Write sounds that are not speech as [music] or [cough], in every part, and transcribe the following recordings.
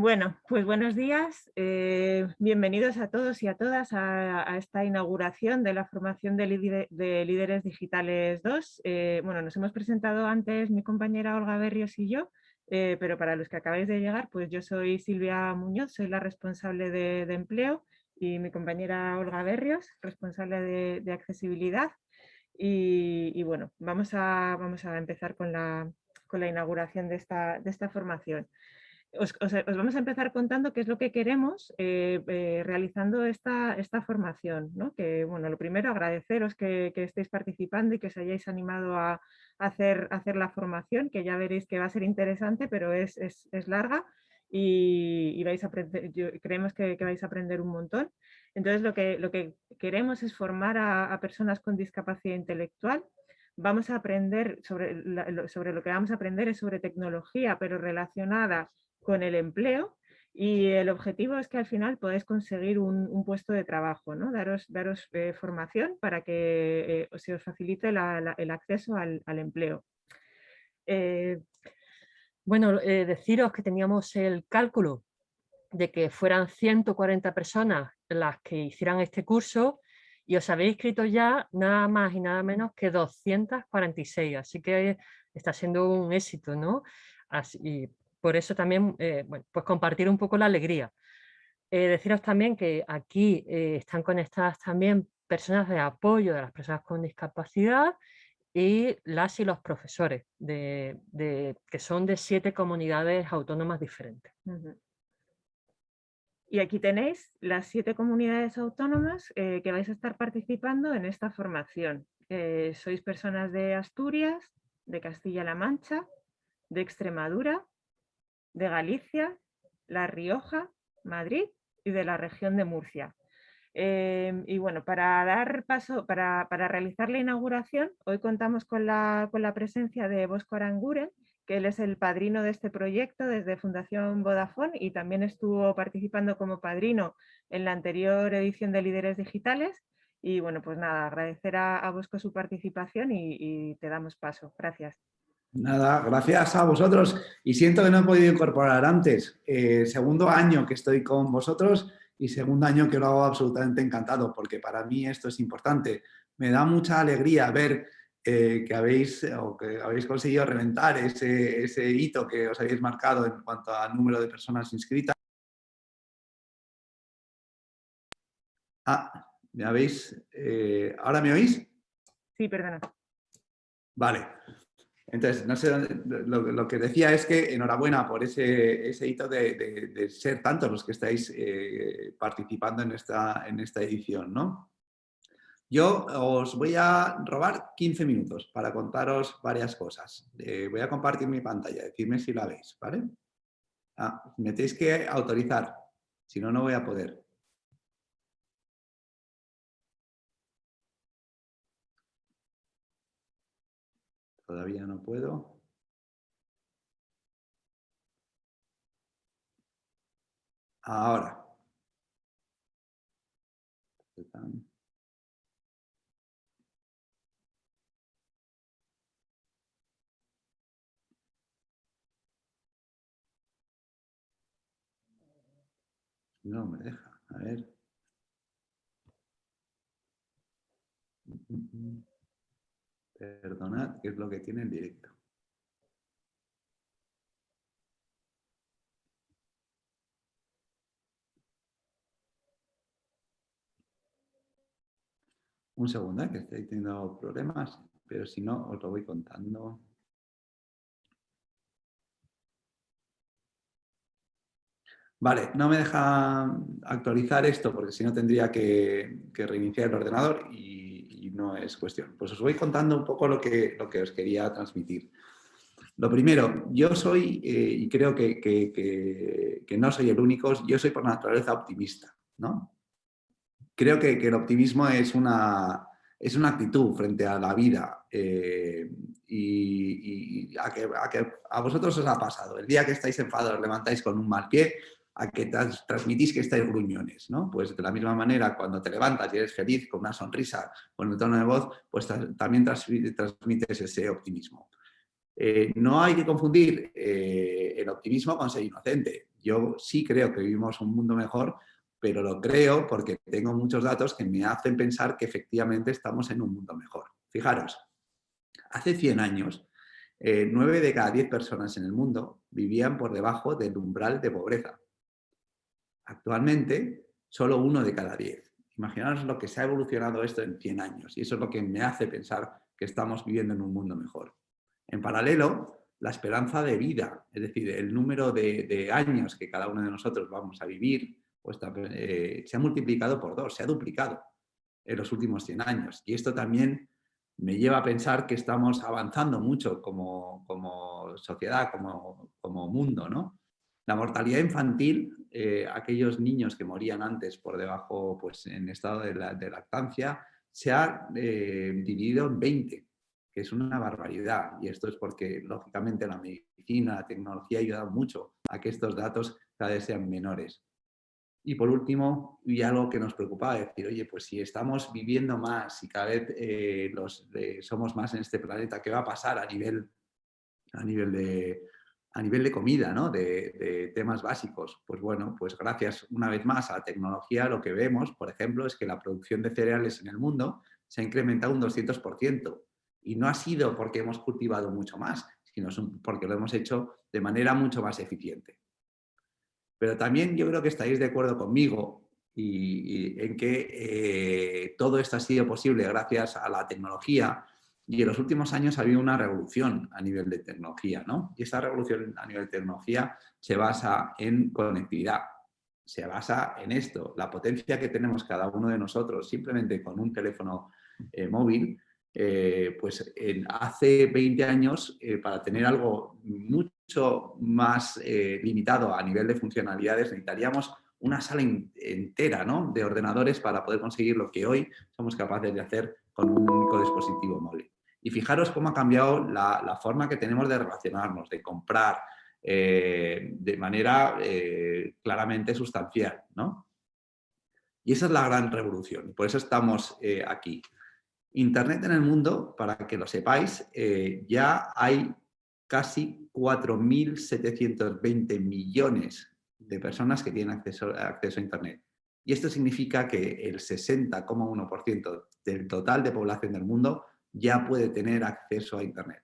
Bueno, pues buenos días. Eh, bienvenidos a todos y a todas a, esta inauguración de la formación de, Líderes Digitales 2. Eh, bueno, nos hemos presentado antes mi compañera Olga Berrios y yo, eh, pero para los que acabáis de llegar, pues yo soy Silvia Muñoz, soy la responsable de, empleo y mi compañera Olga Berrios, responsable de, accesibilidad. Y, bueno, vamos a, vamos a empezar con la, con la inauguración de esta, de esta formación os, vamos a empezar contando qué es lo que queremos eh, eh, realizando esta, esta formación. ¿no? Que, bueno, lo primero, agradeceros que, estéis participando y que os hayáis animado a, hacer, hacer la formación, que ya veréis que va a ser interesante, pero es, es, es larga y, vais a aprender, creemos que, vais a aprender un montón. Entonces, lo que, lo que queremos es formar a, a personas con discapacidad intelectual vamos a aprender sobre, sobre, lo que vamos a aprender es sobre tecnología, pero relacionada con el empleo y el objetivo es que al final podáis conseguir un, puesto de trabajo, ¿no? daros, daros eh, formación para que eh, se os facilite el acceso al, empleo. Eh, bueno, deciros que teníamos el cálculo de que fueran 140 personas las que hicieran este curso y os habéis inscrito ya nada más y nada menos que 246, así que está siendo un éxito, ¿no? Así, por eso también, eh, bueno, pues compartir un poco la alegría. Eh, deciros también que aquí eh, están conectadas también personas de apoyo de las personas con discapacidad y las y los profesores, de, que son de siete comunidades autónomas diferentes. Y aquí tenéis las siete comunidades autónomas que vais a estar participando en esta formación. sois personas de Asturias, de Castilla-La Mancha, de Extremadura, de Galicia, La Rioja, Madrid y de la región de Murcia. Em, y bueno, para dar paso, para, realizar la inauguración, hoy contamos con la, con la presencia de Bosco Aranguren, que él es el padrino de este proyecto desde Fundación Vodafone y también estuvo participando como padrino en la anterior edición de Líderes Digitales. Y bueno, pues nada, agradecer a, Bosco su participación y te damos paso. Gracias. Nada, gracias a vosotros y siento que no he podido incorporar antes. Eh, segundo año que estoy con vosotros y segundo año que lo hago absolutamente encantado porque para mí esto es importante. Me da mucha alegría ver eh, que, habéis, o que habéis conseguido reventar ese, ese hito que os habéis marcado en cuanto al número de personas inscritas. Ah, ¿me habéis? Eh, ¿Ahora me oís? Sí, perdona. Vale. Entonces, no sé, lo, que decía es que enhorabuena por ese, hito de, ser tantos los que estáis eh, participando en esta, en esta edición. ¿no? Yo os voy a robar 15 minutos para contaros varias cosas. Eh, voy a compartir mi pantalla, decidme si la veis, ¿vale? Ah, me tenéis que autorizar, si no, no voy a poder. Todavía no puedo. Ahora. No me deja. A ver. Perdonad, ¿qué es lo que tiene el directo? Un segundo, ¿eh? que estoy teniendo problemas, pero si no, os lo voy contando. Vale, no me deja actualizar esto porque si no tendría que reiniciar el ordenador y no es cuestión. Pues os voy contando un poco lo que, lo que os quería transmitir. Lo primero, yo soy, eh, y creo que, que, no soy el único, yo soy por naturaleza optimista. ¿no? Creo que, el optimismo es una, es una actitud frente a la vida eh, y, a, que, a, que, a vosotros os ha pasado. El día que estáis enfadados, os levantáis con un mal pie, a que transmitís que estáis gruñones, ¿no? Pues de la misma manera, cuando te levantas y eres feliz, con una sonrisa, con el tono de voz, pues también transmites ese optimismo. Eh, no hay que confundir eh, el optimismo con ser inocente. yo sí creo que vivimos un mundo mejor, pero lo creo porque tengo muchos datos que me hacen pensar que efectivamente estamos en un mundo mejor. Fijaros, hace 100 años, eh, 9 de cada 10 personas en el mundo vivían por debajo del umbral de pobreza. Actualmente, solo uno de cada 10. Imaginaos lo que se ha evolucionado esto en 100 años y eso es lo que me hace pensar que estamos viviendo en un mundo mejor. En paralelo, la esperanza de vida, es decir, el número de, años que cada uno de nosotros vamos a vivir, pues, eh, se ha multiplicado por dos, se ha duplicado en los últimos 100 años. Y esto también me lleva a pensar que estamos avanzando mucho como, sociedad, como, como, mundo. ¿no? La mortalidad infantil, eh, aquellos niños que morían antes por debajo, pues en estado de, lactancia, se ha eh, dividido en 20 es una barbaridad. Y esto es porque, lógicamente, la medicina, la tecnología ha ayudado mucho a que estos datos cada vez sean menores. Y por último, y algo que nos preocupaba, decir, oye, pues si estamos viviendo más y cada vez eh, los, somos más en este planeta, ¿qué va a pasar a nivel, a nivel, de, a nivel de comida, ¿no? de, temas básicos? Pues bueno, pues gracias una vez más a la tecnología, lo que vemos, por ejemplo, es que la producción de cereales en el mundo se ha incrementado un 200%. Y no ha sido porque hemos cultivado mucho más, sino porque lo hemos hecho de manera mucho más eficiente. Pero también yo creo que estáis de acuerdo conmigo y, en que eh, todo esto ha sido posible gracias a la tecnología y en los últimos años ha habido una revolución a nivel de tecnología. ¿no? Y esta revolución a nivel de tecnología se basa en conectividad, se basa en esto, la potencia que tenemos cada uno de nosotros simplemente con un teléfono eh, móvil eh, pues hace 20 años, eh, para tener algo mucho más limitado a nivel de funcionalidades, necesitaríamos una sala entera de ordenadores para poder conseguir lo que hoy somos capaces de hacer con un único dispositivo móvil. Y fijaros cómo ha cambiado la, forma que tenemos de relacionarnos, de comprar, de manera claramente sustancial. Y esa es la gran revolución, por eso estamos aquí. Internet en el mundo, para que lo sepáis, eh, ya hay casi 4.720 millones de personas que tienen acceso, acceso a Internet. Y esto significa que el 60,1% del total de población del mundo ya puede tener acceso a Internet.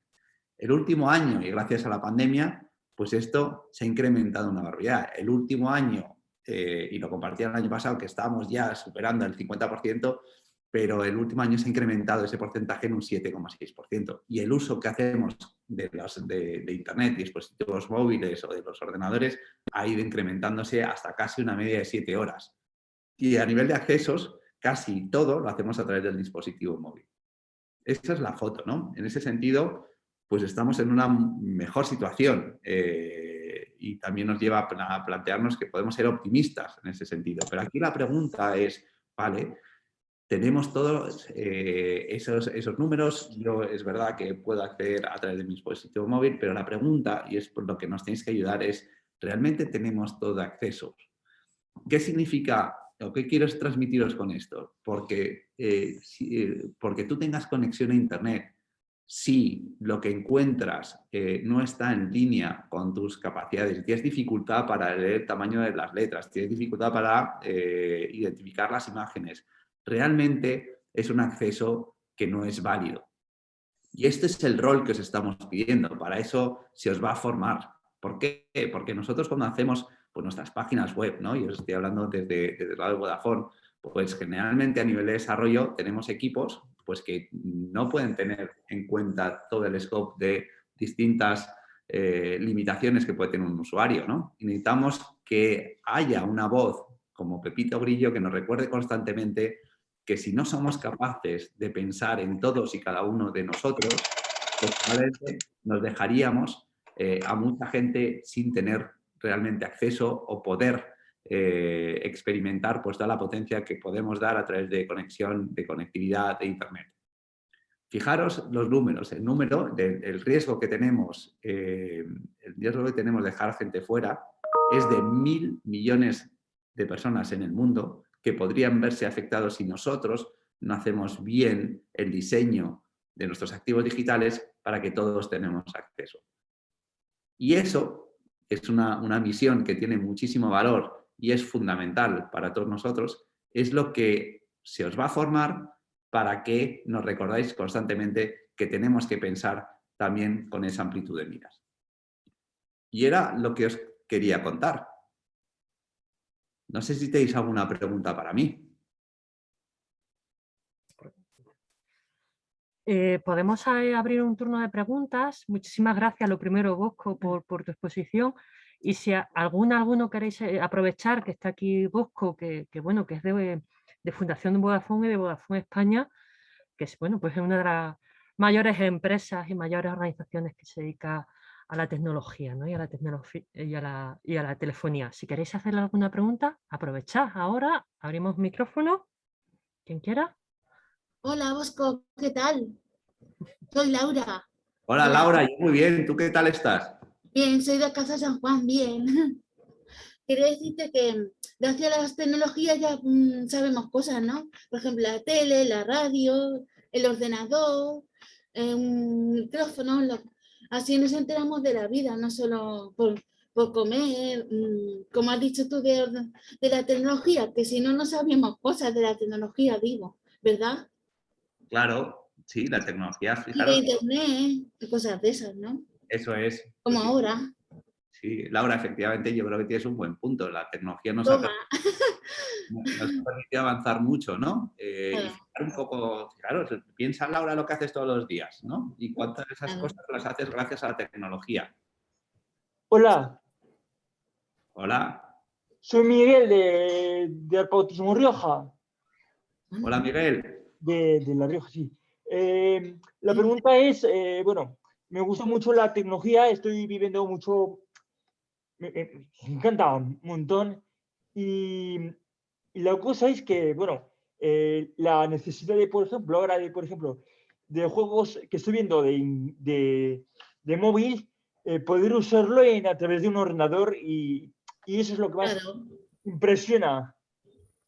El último año, y gracias a la pandemia, pues esto se ha incrementado una barbaridad. El último año, eh, y lo compartí el año pasado, que estábamos ya superando el 50%, pero el último año se ha incrementado ese porcentaje en un 7,6%. Y el uso que hacemos de, los, de, Internet, dispositivos móviles o de los ordenadores ha ido incrementándose hasta casi una media de 7 horas. Y a nivel de accesos, casi todo lo hacemos a través del dispositivo móvil. Esta es la foto, ¿no? En ese sentido, pues estamos en una mejor situación eh, y también nos lleva a plantearnos que podemos ser optimistas en ese sentido. Pero aquí la pregunta es, vale, tenemos todos eh, esos, esos, números, yo es verdad que puedo acceder a través de mi dispositivo móvil, pero la pregunta, y es por lo que nos tenéis que ayudar, es ¿realmente tenemos todo acceso? ¿Qué significa o qué quiero transmitiros con esto? Porque, eh, eh, porque tú tengas conexión a internet, si lo que encuentras no está en línea con tus capacidades, tienes dificultad para leer el tamaño de las letras, tienes dificultad para identificar las imágenes, realmente es un acceso que no es válido. Y este es el rol que os estamos pidiendo, para eso se os va a formar. ¿Por qué? Porque nosotros cuando hacemos pues, nuestras páginas web, ¿no? y os estoy hablando desde, el lado de Vodafone, pues generalmente a nivel de desarrollo tenemos equipos pues, que no pueden tener en cuenta todo el scope de distintas eh, limitaciones que puede tener un usuario. ¿no? Necesitamos que haya una voz como Pepito Grillo que nos recuerde constantemente que si no somos capaces de pensar en todos y cada uno de nosotros, pues nos dejaríamos eh, a mucha gente sin tener realmente acceso o poder eh, experimentar pues, toda la potencia que podemos dar a través de conexión, de conectividad de Internet. Fijaros los números, el número del riesgo que tenemos, eh, el riesgo que tenemos de dejar gente fuera es de mil millones de personas en el mundo que podrían verse afectados si nosotros no hacemos bien el diseño de nuestros activos digitales para que todos tenemos acceso. Y eso es una, una misión que tiene muchísimo valor y es fundamental para todos nosotros, es lo que se os va a formar para que nos recordáis constantemente que tenemos que pensar también con esa amplitud de miras. Y era lo que os quería contar. No sé si tenéis alguna pregunta para mí. Eh, podemos eh, abrir un turno de preguntas. Muchísimas gracias, lo primero, Bosco, por, tu exposición. Y si alguna, alguno queréis eh, aprovechar que está aquí Bosco, que, bueno, que es de, Fundación de Vodafone y de Vodafone España, que es, bueno, pues es una de las mayores empresas y mayores organizaciones que se dedica a la tecnología ¿no? y, a la tecnología y, a la, y a la telefonía. Si queréis hacerle alguna pregunta, aprovechad ahora, abrimos micrófono. Quien quiera. Hola, Bosco, ¿qué tal? Soy Laura. Hola, Laura, muy bien. ¿Tú qué tal estás? Bien, soy de Casa San Juan, bien. [laughs] Quería decirte que gracias a las tecnologías ya mm, sabemos cosas, ¿no? Por ejemplo, la tele, la radio, el ordenador, eh, un micrófono, así nos enteramos de la vida, no solo por, comer, mm, como has dicho tú de, de la tecnología, que si no, no sabíamos cosas de la tecnología, digo, ¿verdad? Claro, sí, la tecnología, fijaros. Y de internet, cosas de esas, ¿no? Eso es. Como ahora. Sí, Laura, efectivamente yo creo que tienes un buen punto. La tecnología nos, ha, permitido avanzar mucho, ¿no? Eh, un poco, claro, piensa Laura lo que haces todos los días, ¿no? Y cuántas de esas cosas las haces gracias a la tecnología. Hola. Hola. Soy Miguel de, de Pautismo Rioja. Hola Miguel de, La Rioja, sí. Eh, la pregunta es, eh, bueno, me gusta mucho la tecnología, estoy viviendo mucho, me, encanta un montón. Y, la cosa es que, bueno, eh, la necesidad de, por ejemplo, ahora de, por ejemplo, de juegos que estoy viendo de, de, de móvil, poder usarlo en, a través de un ordenador y, y eso es lo que más impresiona.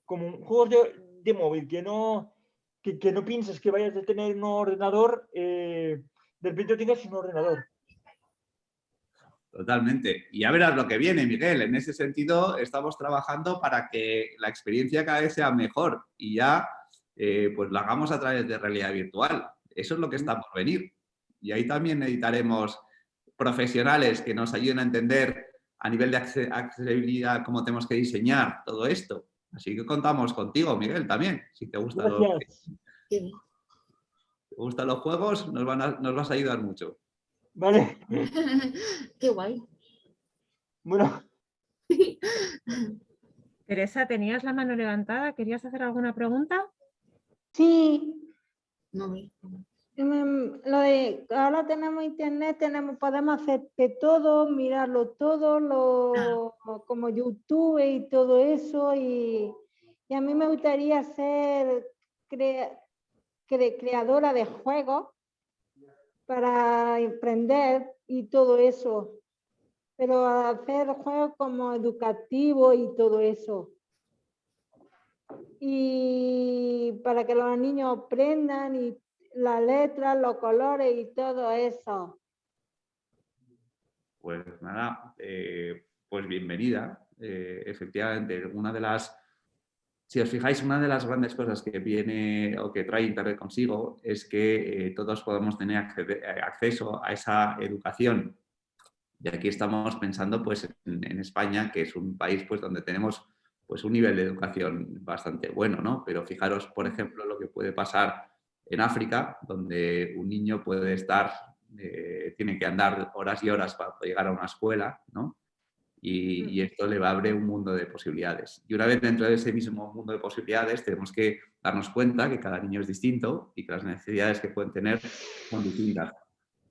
Como juegos de, de móvil que no, que, no pienses que vayas a tener un ordenador, eh, de repente tengas un ordenador. Totalmente. Y ya verás lo que viene, Miguel. En ese sentido, estamos trabajando para que la experiencia cada vez sea mejor y ya eh, pues la hagamos a través de realidad virtual. Eso es lo que está por venir. Y ahí también necesitaremos profesionales que nos ayuden a entender a nivel de accesibilidad cómo tenemos que diseñar todo esto. Así que contamos contigo, Miguel, también. Si te, gusta los, te gustan los juegos, nos, van nos vas a ayudar mucho. Vale. [laughs] Qué guay. Bueno. [laughs] Teresa, ¿tenías la mano levantada? ¿Querías hacer alguna pregunta? Sí. No, lo de ahora tenemos internet, tenemos, podemos hacer de todo, mirarlo todo, lo, como YouTube y todo eso. Y, a mí me gustaría ser creadora de juegos para emprender y todo eso. Pero hacer juegos como educativos y todo eso. Y para que los niños aprendan y la letra, los colores y todo eso. Pues nada, eh, pues bienvenida. Eh, efectivamente, una de las, si os fijáis, una de las grandes cosas que viene o que trae Internet consigo es que eh, todos podamos tener acceso a esa educación. Y aquí estamos pensando pues, en, España, que es un país pues, donde tenemos pues, un nivel de educación bastante bueno, ¿no? Pero fijaros, por ejemplo, lo que puede pasar en África, donde un niño puede estar, eh, tiene que andar horas y horas para llegar a una escuela, ¿no? Y, esto le va a abrir un mundo de posibilidades. Y una vez dentro de ese mismo mundo de posibilidades, tenemos que darnos cuenta que cada niño es distinto y que las necesidades que pueden tener son distintas.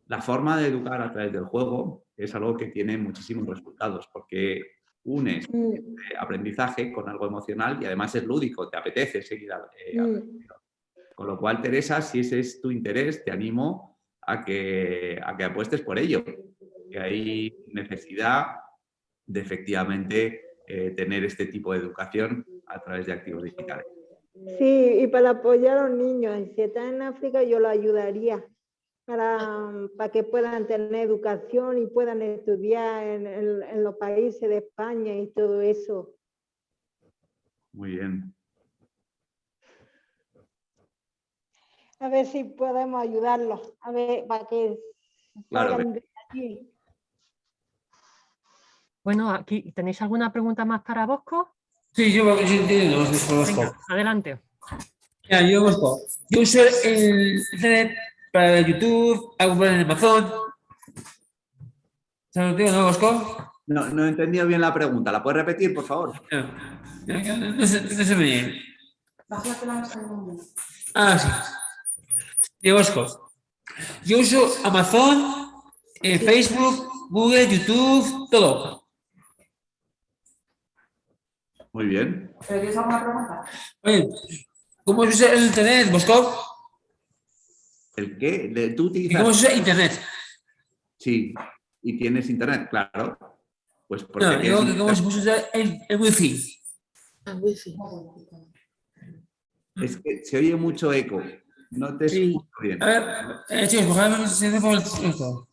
La forma de educar a través del juego es algo que tiene muchísimos resultados, porque unes mm. aprendizaje con algo emocional y además es lúdico, te apetece seguir eh, mm. Con lo cual, Teresa, si ese es tu interés, te animo a que, a que apuestes por ello. Que hay necesidad de efectivamente eh, tener este tipo de educación a través de activos digitales. Sí, y para apoyar a los niños. Si están en África, yo lo ayudaría. para, para que puedan tener educación y puedan estudiar en, en los países de España y todo eso. Muy bien. A ver si podemos ayudarlos, a ver, para que Claro, de. Bueno, aquí ¿tenéis alguna pregunta más para Bosco? Sí, yo, yo entiendo, os desconozco. Venga, adelante. Mira, yo busco. Yo uso el Internet para YouTube, hago para en Amazon. ¿Sabes lo que digo, no, Bosco? No, no he entendido bien la pregunta. ¿La puedes repetir, por favor? No, no, no se, no se me oye. Ah, sí. Digo, Bosco. Yo uso Amazon, eh, Facebook, Google, YouTube, todo. Muy bien. Oye, ¿cómo se usa el Internet, Bosco? ¿El qué? ¿Tú ¿Y cómo utilizas? se usa Internet? Sí. ¿Y tienes internet? Claro. Pues porque No, digo tienes que cómo se usa el, el Wi-Fi. Ah, wifi. Es que se oye mucho eco. No te Sí. escucho bien. A ver, eh, chicos, por favor, se hace por el esto.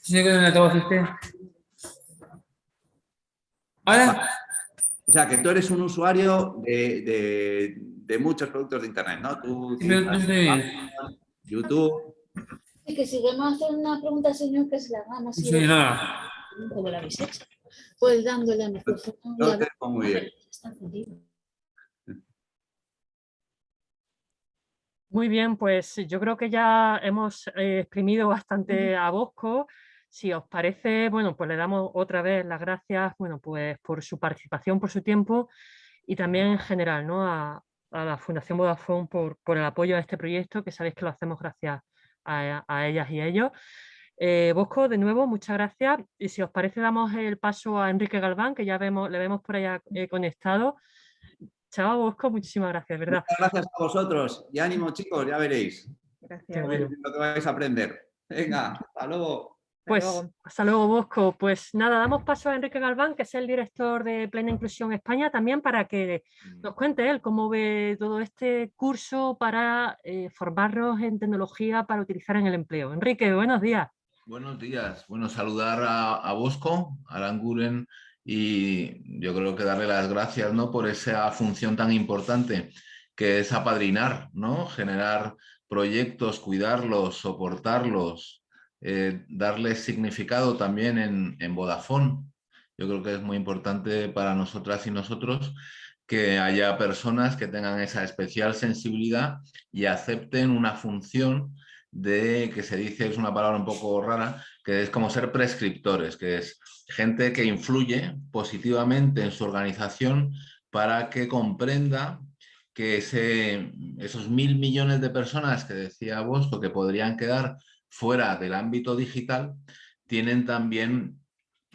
Se queda en el altavoz este. ¿Ahora? O sea, que tú eres un usuario de, de- de muchos productos de internet, ¿no? Tú. YouTube. Y que si queremos hacer una pregunta señor, que se la hagamos. Sí, nada. ¿Cómo la habéis hecho? Pues dándole a micrófono. y No a- te oigo muy bien. Está encendido. Muy bien, pues yo creo que ya hemos eh, exprimido bastante a Bosco. Si os parece, bueno, pues le damos otra vez las gracias, bueno, pues por su participación, por su tiempo y también en general, ¿no? A, a la Fundación Vodafone por, por el apoyo a este proyecto, que sabéis que lo hacemos gracias a, a ellas y a ellos. Eh, Bosco, de nuevo, muchas gracias. Y si os parece, damos el paso a Enrique Galván, que ya vemos, le vemos por allá eh, conectado. Chao, Bosco, muchísimas gracias, ¿verdad? Muchas gracias a vosotros. Y ánimo, chicos, ya veréis Gracias. bueno. lo que vais a aprender. Venga, hasta luego. Pues luego. hasta luego, Bosco. Pues nada, damos paso a Enrique Galván, que es el director de Plena Inclusión España, también para que nos cuente él cómo ve todo este curso para eh, formarnos en tecnología para utilizar en el empleo. Enrique, buenos días. Buenos días. Bueno, saludar a, a Bosco, a Aranguren y yo creo que darle las gracias ¿no? por esa función tan importante que es apadrinar, ¿no? generar proyectos, cuidarlos, soportarlos, eh, darles significado también en, en Vodafone. Yo creo que es muy importante para nosotras y nosotros que haya personas que tengan esa especial sensibilidad y acepten una función de, que se dice, es una palabra un poco rara, que es como ser prescriptores, que es gente que influye positivamente en su organización para que comprenda que ese, esos mil millones de personas que decía Bosco que podrían quedar fuera del ámbito digital, tienen también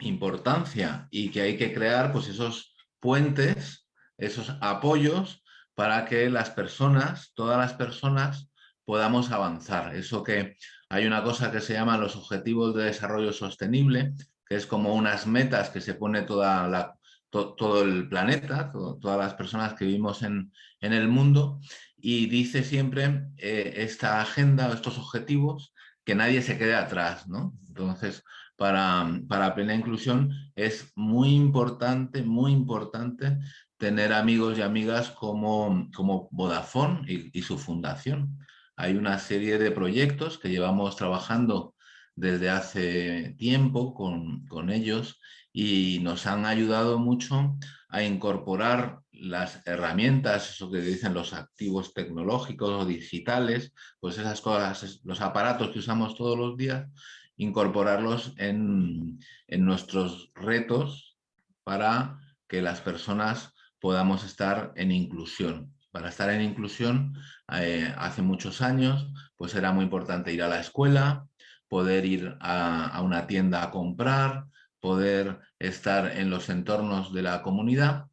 importancia y que hay que crear pues, esos puentes, esos apoyos para que las personas, todas las personas, podamos avanzar. Eso que hay una cosa que se llama los Objetivos de Desarrollo Sostenible, que es como unas metas que se pone toda la, to, todo el planeta, to, todas las personas que vivimos en, en el mundo, y dice siempre eh, esta agenda, estos objetivos, que nadie se quede atrás. ¿no? Entonces, para, para plena inclusión es muy importante, muy importante tener amigos y amigas como, como Vodafone y, y su fundación. Hay una serie de proyectos que llevamos trabajando desde hace tiempo con, con, ellos y nos han ayudado mucho a incorporar las herramientas, eso que dicen los activos tecnológicos o digitales, pues esas cosas, los aparatos que usamos todos los días, incorporarlos en, en nuestros retos para que las personas podamos estar en inclusión. Para estar en inclusión, eh, hace muchos años, pues era muy importante ir a la escuela, poder ir a, a, una tienda a comprar, poder estar en los entornos de la comunidad,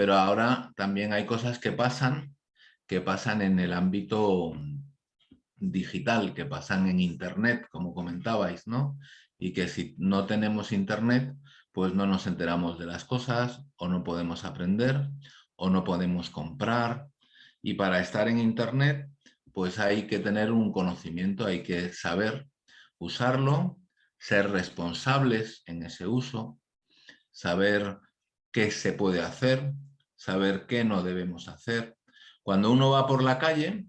pero ahora también hay cosas que pasan, que pasan en el ámbito digital, que pasan en internet, como comentabais, ¿no? Y que si no tenemos internet, pues no nos enteramos de las cosas, o no podemos aprender, o no podemos comprar, y para estar en internet pues hay que tener un conocimiento, hay que saber usarlo, ser responsables en ese uso, saber qué se puede hacer, saber qué no debemos hacer. Cuando uno va por la calle,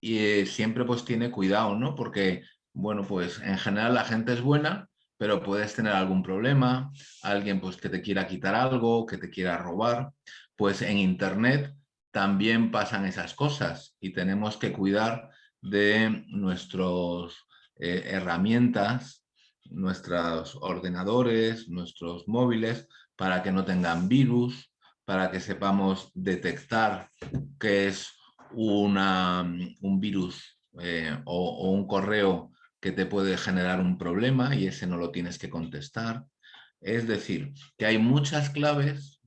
y eh, siempre pues tiene cuidado, ¿no? Porque, bueno, pues en general la gente es buena, pero puedes tener algún problema, alguien pues que te quiera quitar algo, que te quiera robar, pues en internet también pasan esas cosas y tenemos que cuidar de nuestras eh, herramientas, nuestros ordenadores, nuestros móviles, para que no tengan virus, para que sepamos detectar qué es una, un virus eh, o, un correo que te puede generar un problema y ese no lo tienes que contestar. Es decir, que hay muchas claves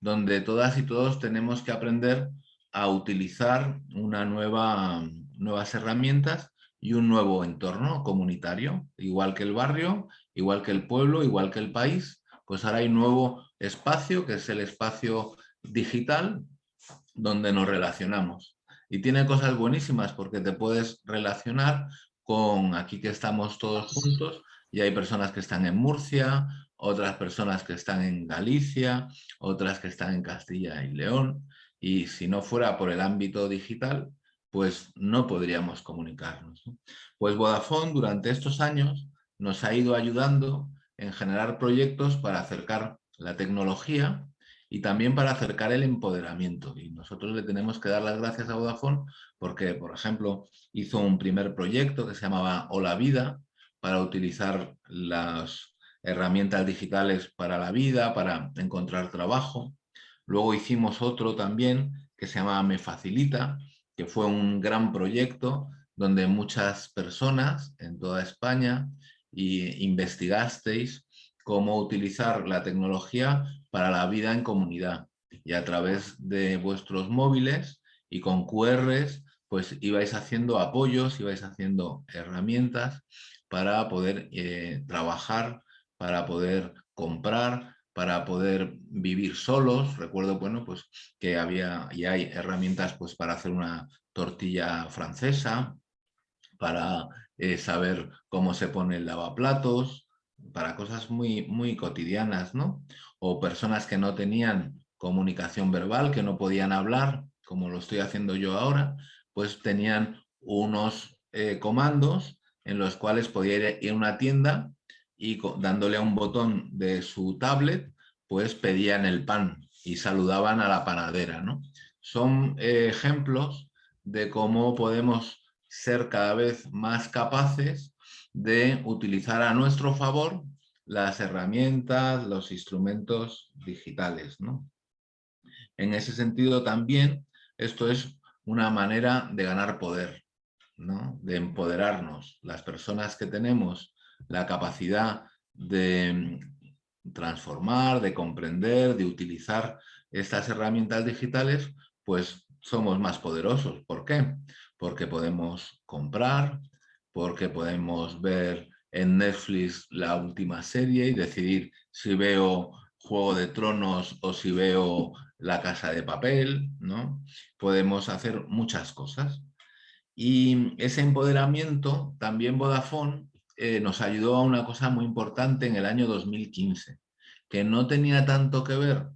donde todas y todos tenemos que aprender a utilizar una nueva, nuevas herramientas y un nuevo entorno comunitario, igual que el barrio, igual que el pueblo, igual que el país, pues ahora hay un nuevo espacio que es el espacio digital donde nos relacionamos. Y tiene cosas buenísimas porque te puedes relacionar con aquí que estamos todos juntos y hay personas que están en Murcia, otras personas que están en Galicia, otras que están en Castilla y León. Y si no fuera por el ámbito digital, pues no podríamos comunicarnos. Pues Vodafone durante estos años nos ha ido ayudando en generar proyectos para acercar la tecnología y también para acercar el empoderamiento. Y nosotros le tenemos que dar las gracias a Vodafone porque, por ejemplo, hizo un primer proyecto que se llamaba Hola Vida para utilizar las herramientas digitales para la vida, para encontrar trabajo. Luego hicimos otro también que se llama Me Facilita, que fue un gran proyecto donde muchas personas en toda España y investigasteis cómo utilizar la tecnología para la vida en comunidad. Y a través de vuestros móviles y con QRs, pues ibais haciendo apoyos, ibais haciendo herramientas para poder eh, trabajar, para poder comprar, para poder vivir solos. Recuerdo, bueno, pues que había y hay herramientas pues para hacer una tortilla francesa, para eh, saber cómo se pone el lavaplatos, para cosas muy, muy cotidianas, ¿no? O personas que no tenían comunicación verbal, que no podían hablar, como lo estoy haciendo yo ahora, pues tenían unos eh, comandos en los cuales podía ir a una tienda y dándole a un botón de su tablet, pues pedían el pan y saludaban a la panadera, ¿no? Son eh, ejemplos de cómo podemos ser cada vez más capaces de utilizar a nuestro favor las herramientas, los instrumentos digitales. ¿no? En ese sentido también esto es una manera de ganar poder, ¿no? de empoderarnos. Las personas que tenemos la capacidad de transformar, de comprender, de utilizar estas herramientas digitales, pues somos más poderosos. ¿Por qué? Porque podemos comprar, porque podemos ver en Netflix la última serie y decidir si veo Juego de Tronos o si veo La Casa de Papel, ¿no? Podemos hacer muchas cosas. Y ese empoderamiento, también Vodafone eh, nos ayudó a una cosa muy importante en el año 2015, que no tenía tanto que ver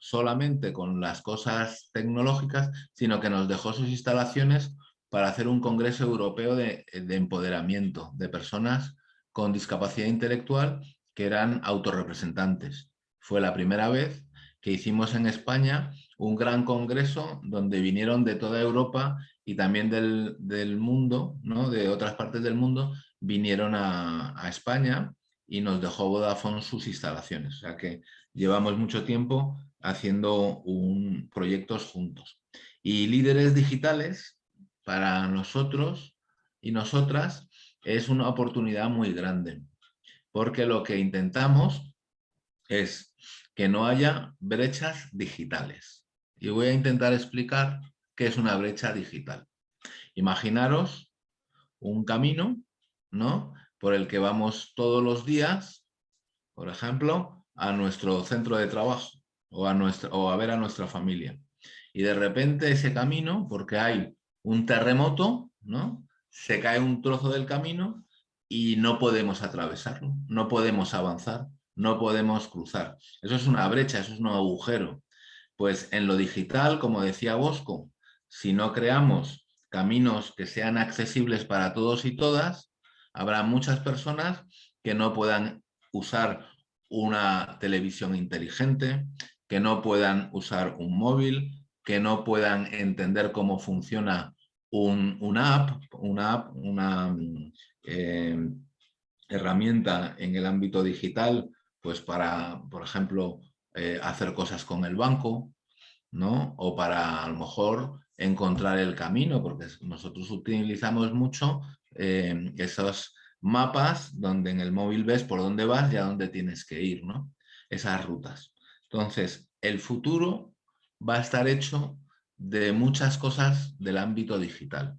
solamente con las cosas tecnológicas, sino que nos dejó sus instalaciones para hacer un congreso europeo de, empoderamiento de personas con discapacidad intelectual que eran autorrepresentantes. Fue la primera vez que hicimos en España un gran congreso donde vinieron de toda Europa y también del, mundo, ¿no? de otras partes del mundo, vinieron a, España y nos dejó Vodafone sus instalaciones. O sea que llevamos mucho tiempo haciendo proyectos juntos. Y líderes digitales para nosotros y nosotras es una oportunidad muy grande, porque lo que intentamos es que no haya brechas digitales. Y voy a intentar explicar qué es una brecha digital. Imaginaros un camino ¿no? por el que vamos todos los días, por ejemplo, a nuestro centro de trabajo o a, nuestra, o a ver a nuestra familia. Y de repente ese camino, porque hay un terremoto, ¿no? se cae un trozo del camino y no podemos atravesarlo, no podemos avanzar, no podemos cruzar. Eso es una brecha, eso es un agujero. Pues en lo digital, como decía Bosco, si no creamos caminos que sean accesibles para todos y todas, habrá muchas personas que no puedan usar una televisión inteligente, que no puedan usar un móvil, que no puedan entender cómo funciona un, una app, una, una eh, herramienta en el ámbito digital, pues para, por ejemplo, eh, hacer cosas con el banco, ¿no? O para a lo mejor encontrar el camino, porque nosotros utilizamos mucho eh, esos mapas donde en el móvil ves por dónde vas y a dónde tienes que ir, ¿no? Esas rutas. Entonces, el futuro va a estar hecho de muchas cosas del ámbito digital.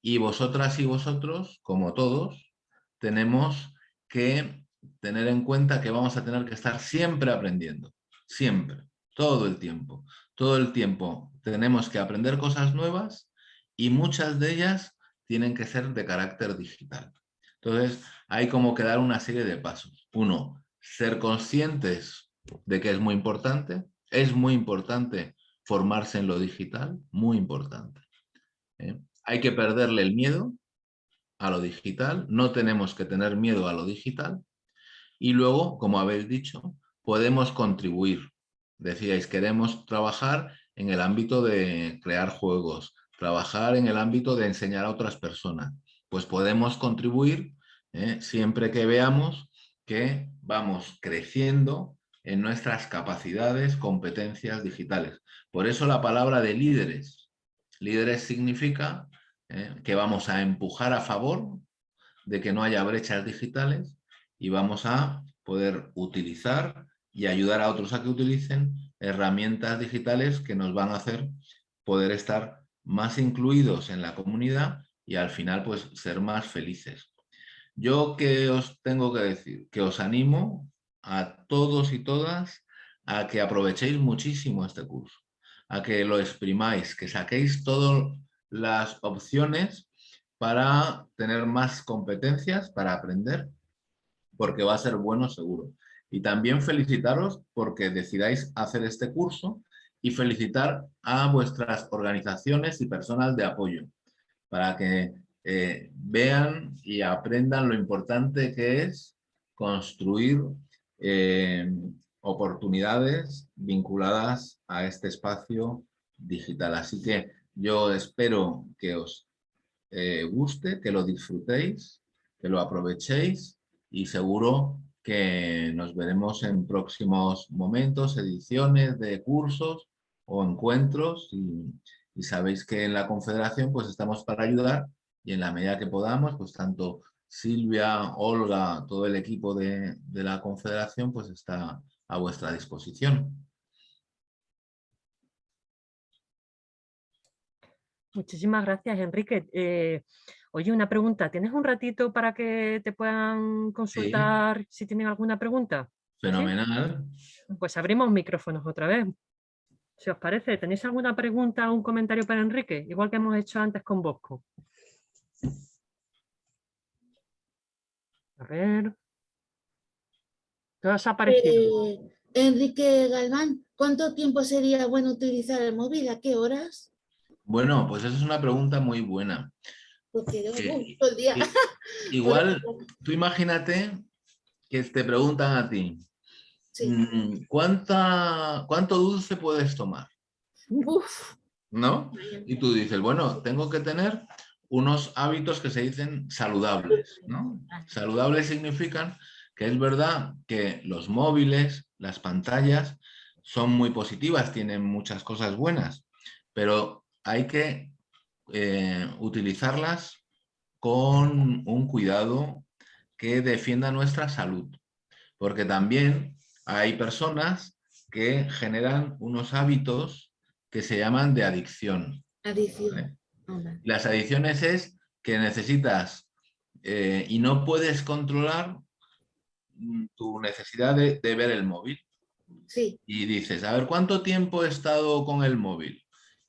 Y vosotras y vosotros, como todos, tenemos que tener en cuenta que vamos a tener que estar siempre aprendiendo, siempre, todo el tiempo. Todo el tiempo tenemos que aprender cosas nuevas y muchas de ellas tienen que ser de carácter digital. Entonces, hay como que dar una serie de pasos. Uno, ser conscientes de que es muy importante. Es muy importante formarse en lo digital, muy importante. ¿eh? Hay que perderle el miedo a lo digital, no tenemos que tener miedo a lo digital. Y luego, como habéis dicho, podemos contribuir. Decíais, queremos trabajar en el ámbito de crear juegos, trabajar en el ámbito de enseñar a otras personas. Pues podemos contribuir ¿eh? siempre que veamos que vamos creciendo en nuestras capacidades, competencias digitales. Por eso la palabra de líderes. Líderes significa ¿eh? que vamos a empujar a favor de que no haya brechas digitales y vamos a poder utilizar y ayudar a otros a que utilicen herramientas digitales que nos van a hacer poder estar más incluidos en la comunidad y al final pues ser más felices. Yo que os tengo que decir, que os animo a todos y todas a que aprovechéis muchísimo este curso, a que lo exprimáis, que saquéis todas las opciones para tener más competencias, para aprender, porque va a ser bueno seguro. Y también felicitaros porque decidáis hacer este curso y felicitar a vuestras organizaciones y personas de apoyo para que eh, vean y aprendan lo importante que es construir eh, oportunidades vinculadas a este espacio digital. Así que yo espero que os eh, guste, que lo disfrutéis, que lo aprovechéis y seguro que nos veremos en próximos momentos, ediciones de cursos o encuentros y, y sabéis que en la Confederación pues estamos para ayudar y en la medida que podamos, pues tanto Silvia, Olga, todo el equipo de, la Confederación pues está a vuestra disposición. Muchísimas gracias, Enrique. Eh, oye, una pregunta. ¿Tienes un ratito para que te puedan consultar si tienen alguna pregunta? Fenomenal. Pues abrimos micrófonos otra vez. Si os parece, ¿tenéis alguna pregunta o un comentario para Enrique? Igual que hemos hecho antes con Bosco. A ver. Aparecido. Eh, Enrique Galván, ¿cuánto tiempo sería bueno utilizar el móvil? ¿A qué horas? Bueno, pues esa es una pregunta muy buena. Porque todo el día. [laughs] Igual, tú imagínate que te preguntan a ti, mm, ¿cuánta, ¿cuánto dulce puedes tomar? Uf. ¿No? Y tú dices, bueno, tengo que tener unos hábitos que se dicen saludables. ¿no? Saludables significan que es verdad que los móviles, las pantallas, son muy positivas, tienen muchas cosas buenas, pero hay que eh, utilizarlas con un cuidado que defienda nuestra salud. Porque también hay personas que generan unos hábitos que se llaman de adicción. Adicción. Las adicciones es que necesitas eh, y no puedes controlar mm, tu necesidad de, ver el móvil. Sí. Y dices, a ver, ¿cuánto tiempo he estado con el móvil?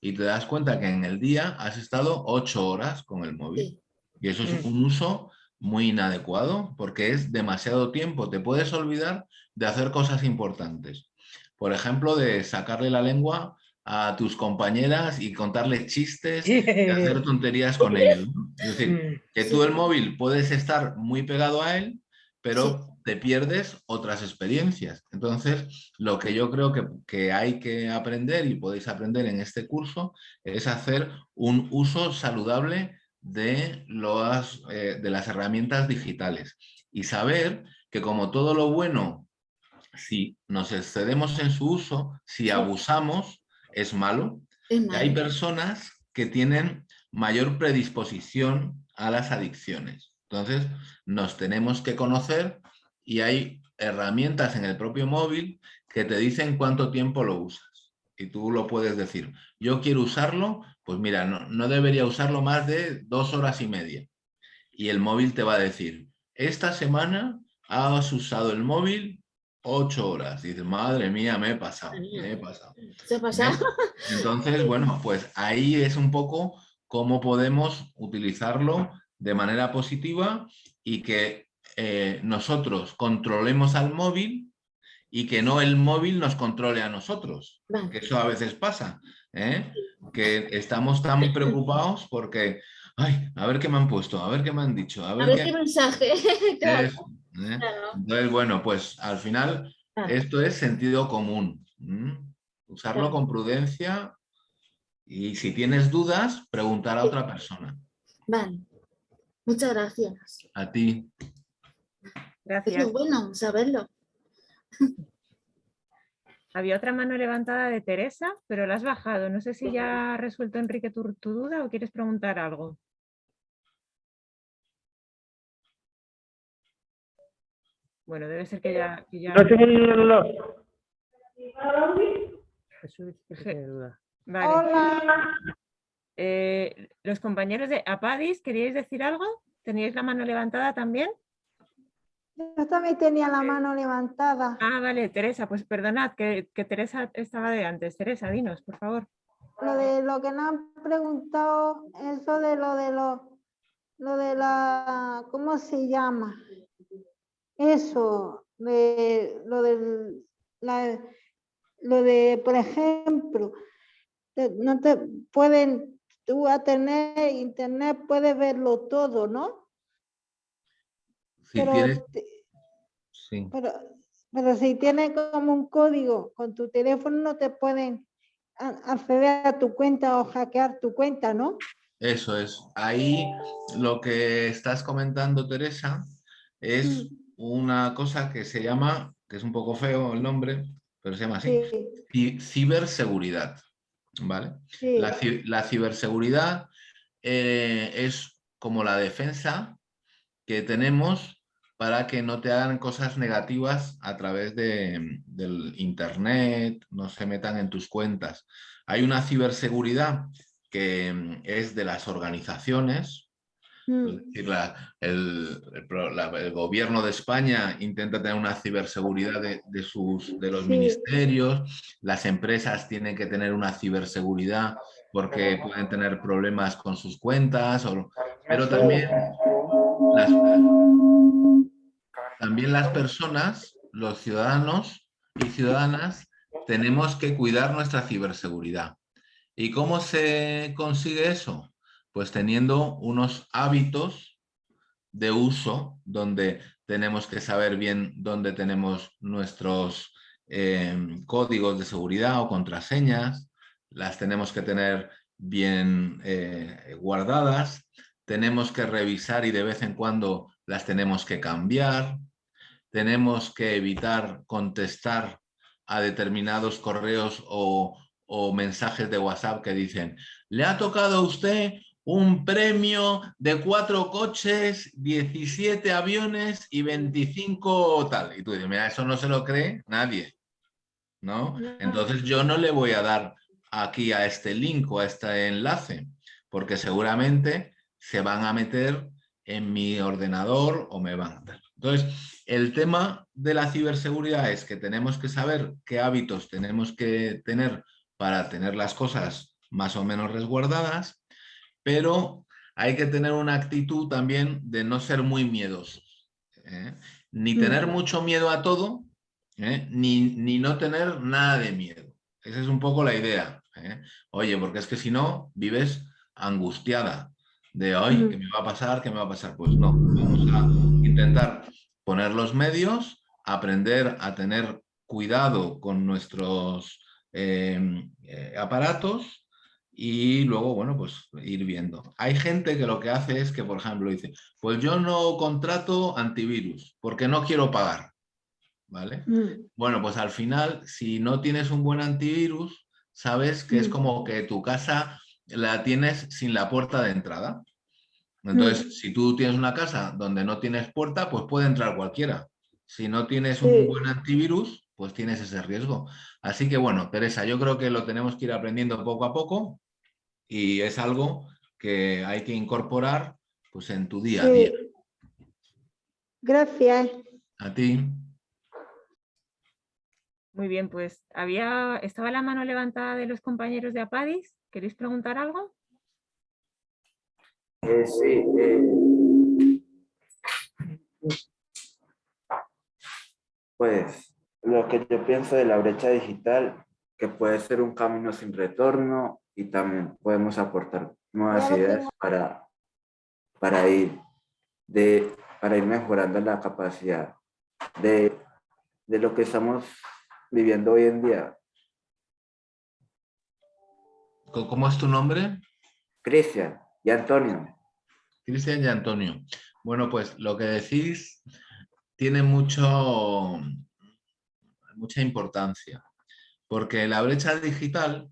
y te das cuenta que en el día has estado ocho horas con el móvil. Y eso es un uso muy inadecuado porque es demasiado tiempo. Te puedes olvidar de hacer cosas importantes. Por ejemplo, de sacarle la lengua a tus compañeras y contarles chistes y hacer tonterías con ellos. Es decir, Mm, que tú el móvil puedes estar muy pegado a él, pero te pierdes otras experiencias. Entonces, lo que yo creo que, que hay que aprender y podéis aprender en este curso es hacer un uso saludable de, los, eh, de las herramientas digitales y saber que como todo lo bueno, si nos excedemos en su uso, si abusamos, es malo. Es Y hay personas que tienen mayor predisposición a las adicciones. Entonces, nos tenemos que conocer y hay herramientas en el propio móvil que te dicen cuánto tiempo lo usas. Y tú lo puedes decir, yo quiero usarlo, pues mira, no, no debería usarlo más de dos horas y media. Y el móvil te va a decir, esta semana has usado el móvil ocho horas. Y dices, madre mía, me he pasado, me he pasado. ¿Se ha pasado? ¿Ves? Entonces, bueno, pues ahí es un poco cómo podemos utilizarlo de manera positiva y que eh, nosotros controlemos al móvil y que no el móvil nos controle a nosotros. Vale. Que eso a veces pasa, ¿eh? que estamos tan [laughs] preocupados porque, ay, a ver qué me han puesto, a ver qué me han dicho, a A ver, ver qué... qué mensaje. [laughs] claro, ¿eh? claro. Entonces, bueno, pues al final Claro. esto es sentido común. Usarlo Claro. con prudencia y si tienes dudas, preguntar a otra persona. Vale. Muchas gracias. A ti. Es Gracias. muy bueno saberlo. Había otra mano levantada de Teresa, pero la has bajado. No sé si ya ha resuelto Enrique tu, tu duda o quieres preguntar algo. Bueno, debe ser que ya... que ya- No, sí, no, no, no. Jesús duda. Vale. Hola. Eh, los compañeros de Apadis, ¿queríais decir algo? ¿Teníais la mano levantada también? Yo también tenía la mano levantada. Ah, vale, Teresa, pues perdonad, que, que Teresa estaba de antes. Teresa, dinos, por favor. Lo de lo que nos han preguntado, eso de lo de lo, lo de la, ¿cómo se llama? Eso, de lo del, la, lo de, por ejemplo, no te pueden, tú a tener internet puedes verlo todo, ¿no? Si Pero, tienes... te- sí. pero, pero si tienes como un código con tu teléfono no te pueden acceder a tu cuenta o hackear tu cuenta, ¿no? Eso es. Ahí lo que estás comentando, Teresa, es Mm. Una cosa que se llama, que es un poco feo el nombre, pero se llama así, Sí, ci- ciberseguridad. ¿Vale? sí. La, la ciberseguridad eh, es como la defensa que tenemos para que no te hagan cosas negativas a través de, del internet, no se metan en tus cuentas. Hay una ciberseguridad que mm, es de las organizaciones, Mm, es decir, la- el, el pro- la- el gobierno de España intenta tener una ciberseguridad de, de sus, de los Sí. ministerios, las empresas tienen que tener una ciberseguridad porque pueden tener problemas con sus cuentas, o- pero también las, también las personas, los ciudadanos y ciudadanas, tenemos que cuidar nuestra ciberseguridad. ¿Y cómo se consigue eso? Pues teniendo unos hábitos de uso donde tenemos que saber bien dónde tenemos nuestros eh, códigos de seguridad o contraseñas, las tenemos que tener bien eh, guardadas, tenemos que revisar y de vez en cuando las tenemos que cambiar, tenemos que evitar contestar a determinados correos o, o mensajes de WhatsApp que dicen, le ha tocado a usted un premio de cuatro coches, 17 aviones y 25 tal. Y tú dices, mira, eso no se lo cree nadie, ¿no? Entonces yo no le voy a dar aquí a este link o a este enlace, porque seguramente se van a meter en mi ordenador o me van a dar. Entonces, el tema de la ciberseguridad es que tenemos que saber qué hábitos tenemos que tener para tener las cosas más o menos resguardadas, pero hay que tener una actitud también de no ser muy miedosos. ¿eh? Ni tener mucho miedo a todo, ¿eh? ni, ni, no tener nada de miedo. Esa es un poco la idea. ¿eh? Oye, porque es que si no, vives angustiada de hoy, ¿qué me va a pasar? ¿Qué me va a pasar? Pues no, vamos a intentar poner los medios, aprender a tener cuidado con nuestros em, aparatos y luego, bueno, pues ir viendo. Hay gente que lo que hace es que, por ejemplo, dice, pues yo no contrato antivirus porque no quiero pagar, ¿vale? Mm. Bueno, pues al final, si no tienes un buen antivirus, sabes que es mm. como que tu casa la tienes sin la puerta de entrada. Entonces, mm. si tú tienes una casa donde no tienes puerta, pues puede entrar cualquiera. Si no tienes un buen antivirus, pues tienes ese riesgo. Así que bueno, Teresa, yo creo que lo tenemos que ir aprendiendo poco a poco y es algo que hay que incorporar pues, en tu día a día. Gracias. A ti. Muy bien, pues había, estaba la mano levantada de los compañeros de APADIS. ¿Queréis preguntar algo? Eh, sí. Eh, pues lo que yo pienso de la brecha digital, que puede ser un camino sin retorno y también podemos aportar nuevas ideas para, para, ir, de, para ir mejorando la capacidad de, de lo que estamos viviendo hoy en día. ¿Cómo es tu nombre? Cristian y Antonio. Cristian y Antonio. Bueno, pues lo que decís tiene mucho, mucha importancia, porque la brecha digital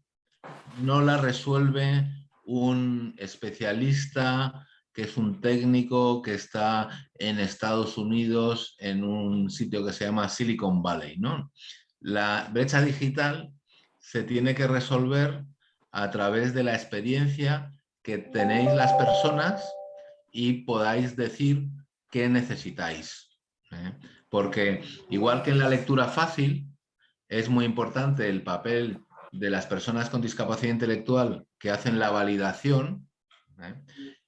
no la resuelve un especialista que es un técnico que está en Estados Unidos en un sitio que se llama Silicon Valley. ¿no? La brecha digital se tiene que resolver a través de la experiencia que tenéis las personas y podáis decir qué necesitáis. ¿eh? Porque igual que en la lectura fácil, es muy importante el papel de las personas con discapacidad intelectual que hacen la validación. ¿eh?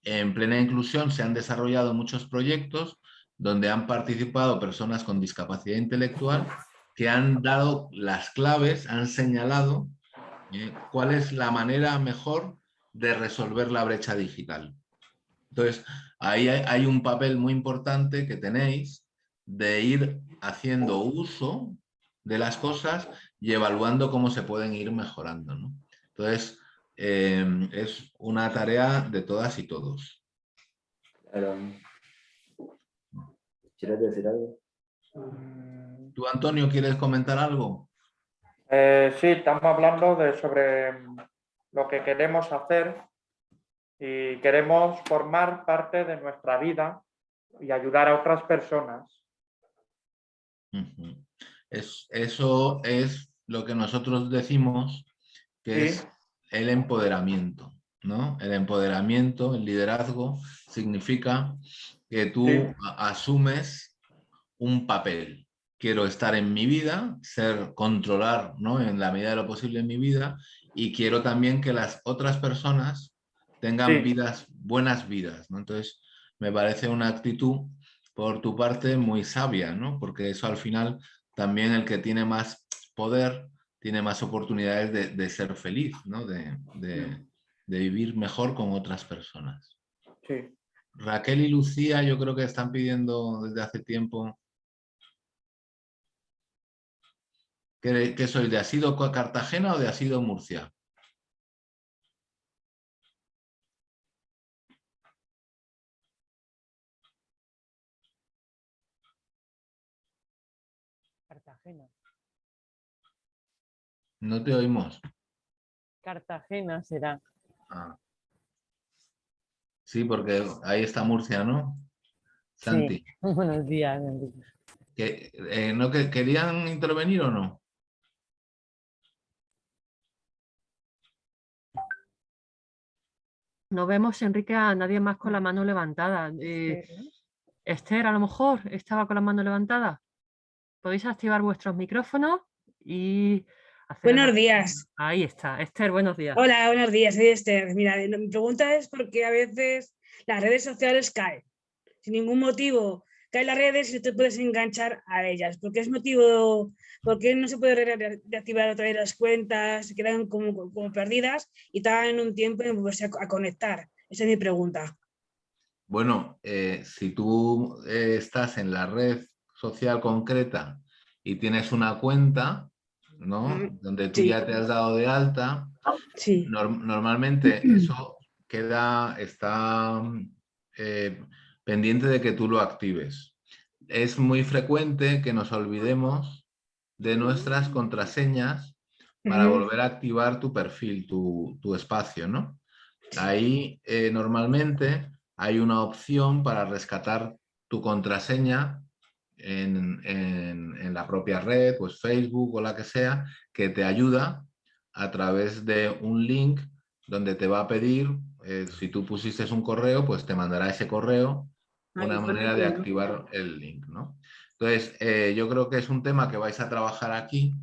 En plena inclusión se han desarrollado muchos proyectos donde han participado personas con discapacidad intelectual que han dado las claves, han señalado ¿eh? cuál es la manera mejor de resolver la brecha digital. Entonces, ahí hay un papel muy importante que tenéis de ir haciendo uso de las cosas y evaluando cómo se pueden ir mejorando. ¿no? Entonces, em, es una tarea de todas y todos. ¿Quieres decir algo? ¿Tú, Antonio, quieres comentar algo? Eh, sí, estamos hablando de sobre lo que queremos hacer y queremos formar parte de nuestra vida y ayudar a otras personas. es, eso es lo que nosotros decimos que es el empoderamiento. ¿no? El empoderamiento, el liderazgo, significa que tú asumes un papel. Quiero estar en mi vida, ser, controlar ¿no? en la medida de lo posible en mi vida y quiero también que las otras personas tengan vidas, buenas vidas. ¿no? Entonces, me parece una actitud por tu parte muy sabia, ¿no? porque eso al final también el que tiene más poder tiene más oportunidades de, ser feliz, ¿no? de, vivir mejor con otras personas. Raquel y Lucía yo creo que están pidiendo desde hace tiempo ¿Qué, soy? ¿De Asido Cartagena o de Asido Murcia? Cartagena. No te oímos. Cartagena será. Ah. Sí, porque ahí está Murcia, ¿no? Santi. [laughs] Buenos días. Eh, ¿no que, ¿Querían intervenir o no? No vemos, Enrique, a nadie más con la mano levantada. Eh, Esther, a lo mejor, estaba con la mano levantada. Podéis activar vuestros micrófonos y Buenos días. Ahí está. Esther, buenos días. Hola, buenos días. Soy Esther. Mira, mi pregunta es porque a veces las redes sociales caen. Sin ningún motivo caen las redes y te puedes enganchar a ellas. ¿Por qué es motivo, por qué no se puede reactivar otra vez las cuentas, se quedan como, como perdidas y tardan un tiempo en volverse a, conectar? Esa es mi pregunta. Bueno, eh, si tú eh, estás en la red social concreta y tienes una cuenta, ¿no? Mm, Donde tú ya te has dado de alta, sí. normalmente eso queda, está eh, pendiente de que tú lo actives. Es muy frecuente que nos olvidemos de nuestras contraseñas para volver a activar tu perfil, tu, espacio, ¿no? Ahí eh, normalmente hay una opción para rescatar tu contraseña en, la propia red, pues Facebook o la que sea, que te ayuda a través de un link donde te va a pedir, eh, si tú pusiste un correo, pues te mandará ese correo, una manera de activar el link, ¿no? Entonces, eh, yo creo que es un tema que vais a trabajar aquí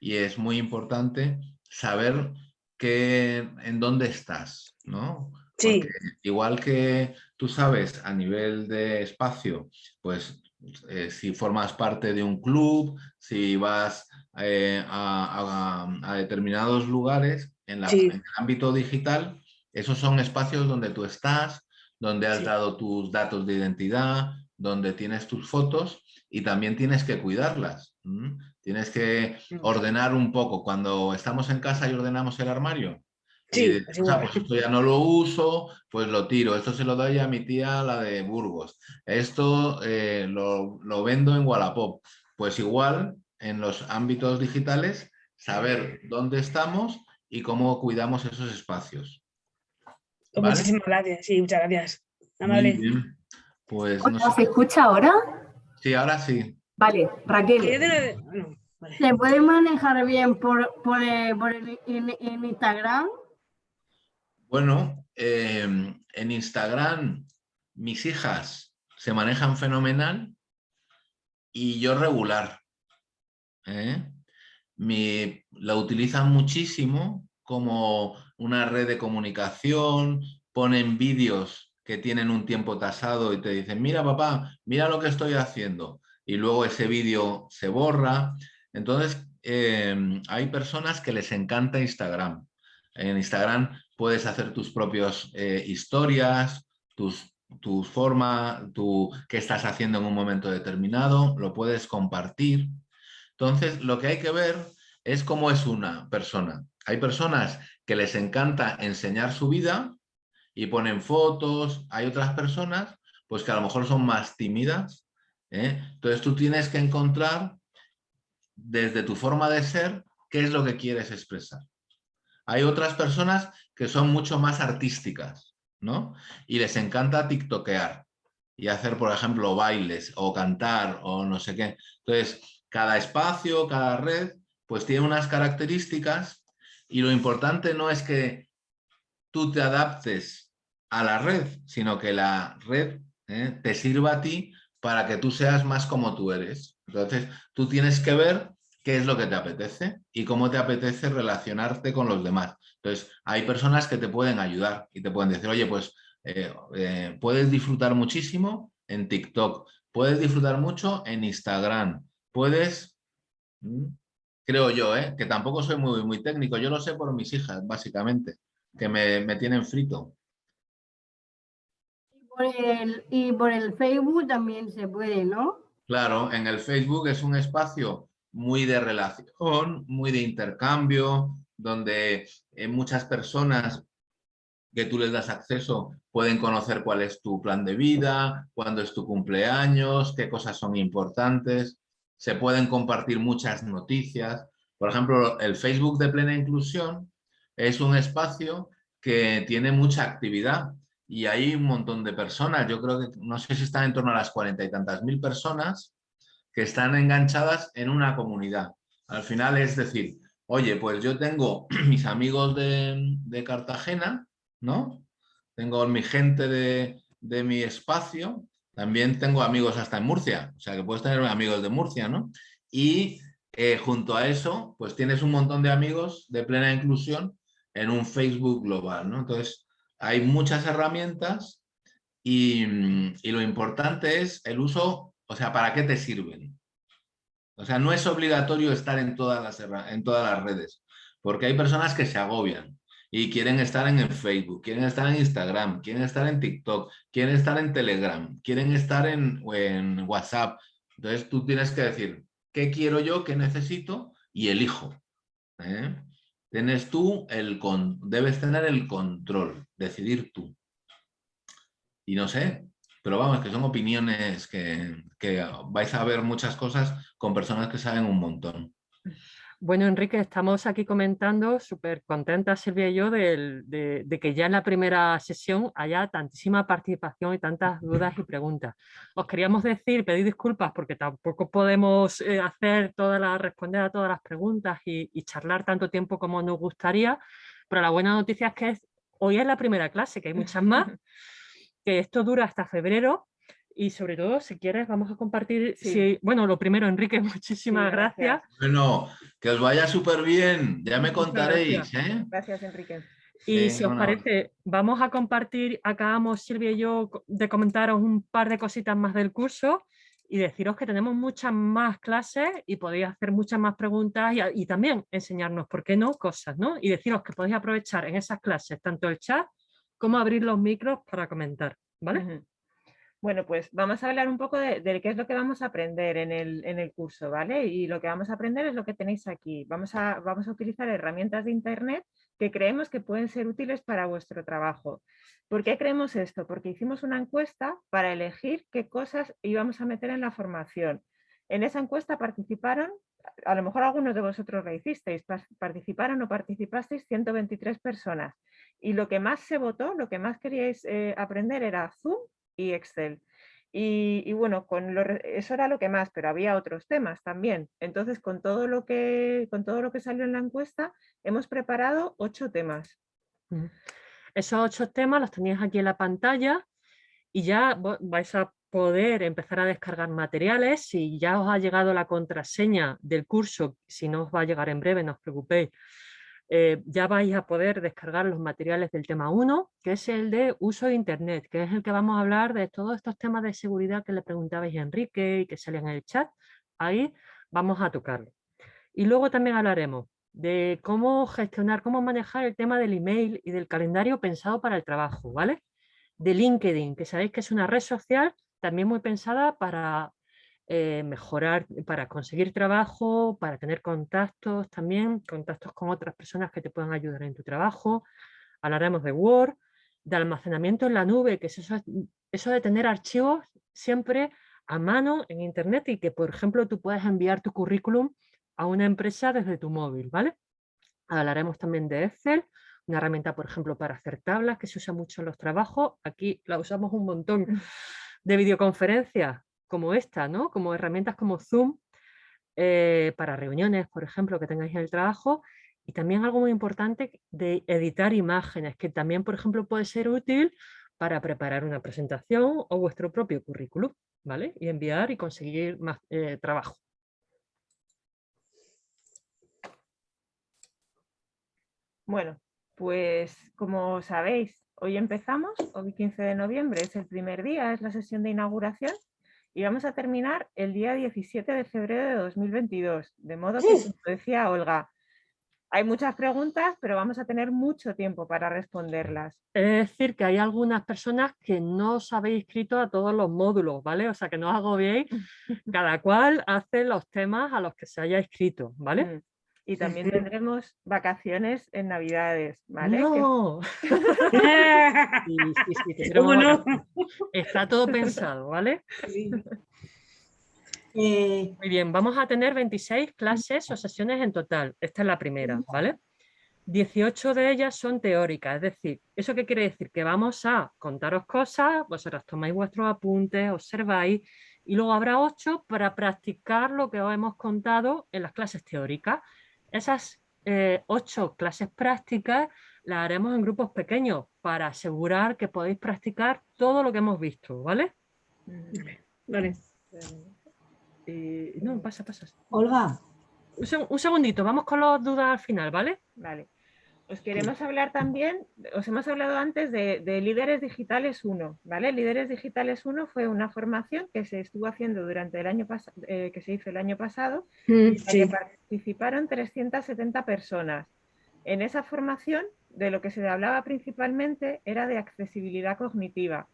y es muy importante saber que, en dónde estás, ¿no? Sí. igual que tú sabes a nivel de espacio, pues eh, si formas parte de un club, si vas eh, a, determinados lugares en, el ámbito digital, esos son espacios donde tú estás, donde has dado tus datos de identidad, donde tienes tus fotos y también tienes que cuidarlas. Tienes que ordenar un poco. Cuando estamos en casa y ordenamos el armario, Sí, pues esto ya no lo uso, pues lo tiro. Esto se lo doy a mi tía, la de Burgos. Esto eh, lo, vendo en Wallapop. Pues igual, en los ámbitos digitales, saber dónde estamos y cómo cuidamos esos espacios. Pues muchísimas gracias. Sí, muchas gracias. Amable. Pues, ¿Se escucha ahora? Sí, ahora sí. Vale, Raquel. ¿Se puede manejar bien por, por, eh, en Instagram? Bueno, em, en Instagram mis hijas se manejan fenomenal y yo regular. ¿eh? la utilizan muchísimo como una red de comunicación, ponen vídeos que tienen un tiempo tasado y te dicen, mira papá, mira lo que estoy haciendo. Y luego ese vídeo se borra. Entonces, em, hay personas que les encanta Instagram. En Instagram puedes hacer tus propias eh, historias, tus, tus formas, tu, qué estás haciendo en un momento determinado, lo puedes compartir. Entonces, lo que hay que ver es cómo es una persona. Hay personas que les encanta enseñar su vida y ponen fotos. Hay otras personas pues que a lo mejor son más tímidas. ¿eh? Entonces tú tienes que encontrar desde tu forma de ser qué es lo que quieres expresar. Hay otras personas que son mucho más artísticas, ¿no? Y les encanta tiktokear y hacer, por ejemplo, bailes o cantar o no sé qué. Entonces, cada espacio, cada red, pues tiene unas características y lo importante no es que tú te adaptes a la red, sino que la red ¿eh? te sirva a ti para que tú seas más como tú eres. Entonces, tú tienes que ver qué es lo que te apetece y cómo te apetece relacionarte con los demás. Entonces, hay personas que te pueden ayudar y te pueden decir, oye, pues eh, eh, puedes disfrutar muchísimo en TikTok, puedes disfrutar mucho en Instagram, puedes, mm, creo yo, ¿eh? que tampoco soy muy, muy técnico, yo lo sé por mis hijas, básicamente, que me, me tienen frito. y por el Facebook también se puede, ¿no? Claro, en el Facebook es un espacio muy de relación, muy de intercambio, donde eh, muchas personas que tú les das acceso pueden conocer cuál es tu plan de vida, cuándo es tu cumpleaños, qué cosas son importantes, se pueden compartir muchas noticias. Por ejemplo, el Facebook de Plena Inclusión es un espacio que tiene mucha actividad y hay un montón de personas, yo creo que no sé si están en torno a las cuarenta y tantas mil personas que están enganchadas en una comunidad. Al final es decir, oye, pues yo tengo [clears throat] mis amigos de, Cartagena, ¿no? Tengo mi gente de, mi espacio, también tengo amigos hasta en Murcia, o sea que puedes tener amigos de Murcia, ¿no? Y eh, junto a eso, pues tienes un montón de amigos de plena inclusión en un Facebook global, ¿no? Entonces, hay muchas herramientas y, y lo importante es el uso, o sea, ¿para qué te sirven? O sea, no es obligatorio estar en todas las, en todas las redes, porque hay personas que se agobian y quieren estar en el Facebook, quieren estar en Instagram, quieren estar en TikTok, quieren estar en Telegram, quieren estar en, WhatsApp. Entonces tú tienes que decir, ¿qué quiero yo, qué necesito? Y elijo. ¿eh? Tienes tú el con, debes tener el control, decidir tú. Y no sé, pero vamos, que son opiniones que, vais a ver muchas cosas con personas que saben un montón. Bueno, Enrique, estamos aquí comentando, súper contentas Silvia y yo, de, que ya en la primera sesión haya tantísima participación y tantas dudas y preguntas. Os queríamos decir, pedir disculpas porque tampoco podemos eh, hacer todas las, responder a todas las preguntas y, y, charlar tanto tiempo como nos gustaría, pero la buena noticia es que hoy es la primera clase, que hay muchas más. [laughs] que esto dura hasta febrero y sobre todo, si quieres, vamos a compartir... Si, bueno, lo primero, Enrique, [laughs] muchísimas gracias. Bueno, que os vaya súper bien, ya me contaréis. Gracias, ¿eh? gracias Enrique. Y si os parece, vamos a compartir, acabamos Silvia y yo de comentaros un par de cositas más del curso y deciros que tenemos muchas más clases y podéis hacer muchas más preguntas y, y, también enseñarnos, ¿por qué no? Cosas, ¿no? Y deciros que podéis aprovechar en esas clases tanto el chat cómo abrir los micros para comentar, ¿vale? Bueno, pues vamos a hablar un poco de, qué es lo que vamos a aprender en el, en el, curso, ¿vale? Y lo que vamos a aprender es lo que tenéis aquí. Vamos a, vamos a utilizar herramientas de Internet que creemos que pueden ser útiles para vuestro trabajo. ¿Por qué creemos esto? Porque hicimos una encuesta para elegir qué cosas íbamos a meter en la formación. En esa encuesta participaron, a lo mejor algunos de vosotros lo hicisteis, participaron o participasteis 123 personas y lo que más se votó, lo que más queríais eh, aprender era Zoom y Excel. Y, bueno, con eso era lo que más, pero había otros temas también. Entonces, con todo, lo que, con todo lo que salió en la encuesta, hemos preparado ocho temas. Esos ocho temas los tenéis aquí en la pantalla y ya vais a poder empezar a descargar materiales. Si ya os ha llegado la contraseña del curso, si no os va a llegar en breve, no os preocupéis, eh, ya vais a poder descargar los materiales del tema 1, que es el de uso de Internet, que es el que vamos a hablar de todos estos temas de seguridad que le preguntabais a Enrique y que salían en el chat. Ahí vamos a tocarlo. Y luego también hablaremos de cómo gestionar, cómo manejar el tema del email y del calendario pensado para el trabajo, ¿vale? De LinkedIn, que sabéis que es una red social también muy pensada para eh, mejorar, para conseguir trabajo, para tener contactos también, contactos con otras personas que te puedan ayudar en tu trabajo. Hablaremos de Word, de almacenamiento en la nube, que es eso, eso de tener archivos siempre a mano en internet y que, por ejemplo, tú puedes enviar tu currículum a una empresa desde tu móvil, ¿vale? Hablaremos también de Excel, una herramienta, por ejemplo, para hacer tablas que se usa mucho en los trabajos. Aquí la usamos un montón [laughs] de videoconferencias como esta, ¿no? como herramientas como Zoom, eh, para reuniones, por ejemplo, que tengáis en el trabajo, y también algo muy importante de editar imágenes, que también, por ejemplo, puede ser útil para preparar una presentación o vuestro propio currículum, ¿vale? Y enviar y conseguir más eh, trabajo. Bueno, pues como sabéis, hoy empezamos, hoy 15 de noviembre es el primer día, es la sesión de inauguración y vamos a terminar el día 17 de febrero de 2022. De modo que, como decía Olga, hay muchas preguntas, pero vamos a tener mucho tiempo para responderlas. Es decir, que hay algunas personas que no os habéis inscrito a todos los módulos, ¿vale? O sea, que no os agobiéis. [laughs] Cada cual hace los temas a los que se haya inscrito, ¿vale? Y también tendremos vacaciones en Navidades, ¿vale? No. [laughs] Está todo pensado, ¿vale? Eh, Muy bien, vamos a tener 26 clases o sesiones en total. Esta es la primera, ¿vale? 18 de ellas son teóricas, es decir, ¿eso qué quiere decir? Que vamos a contaros cosas, vosotros tomáis vuestros apuntes, observáis y luego habrá 8 para practicar lo que os hemos contado en las clases teóricas. Esas eh, ocho clases prácticas las haremos en grupos pequeños para asegurar que podéis practicar todo lo que hemos visto, ¿vale? Vale. no, pasa, pasa. Olga, un segundito, vamos con las dudas al final, ¿vale? Vale. Os queremos hablar también, os hemos hablado antes de, Líderes Digitales 1, ¿vale? Líderes Digitales 1 fue una formación que se estuvo haciendo durante el año pasado, eh, que se hizo el año pasado, mm, en la que participaron 370 personas. En esa formación, de lo que se hablaba principalmente era de accesibilidad cognitiva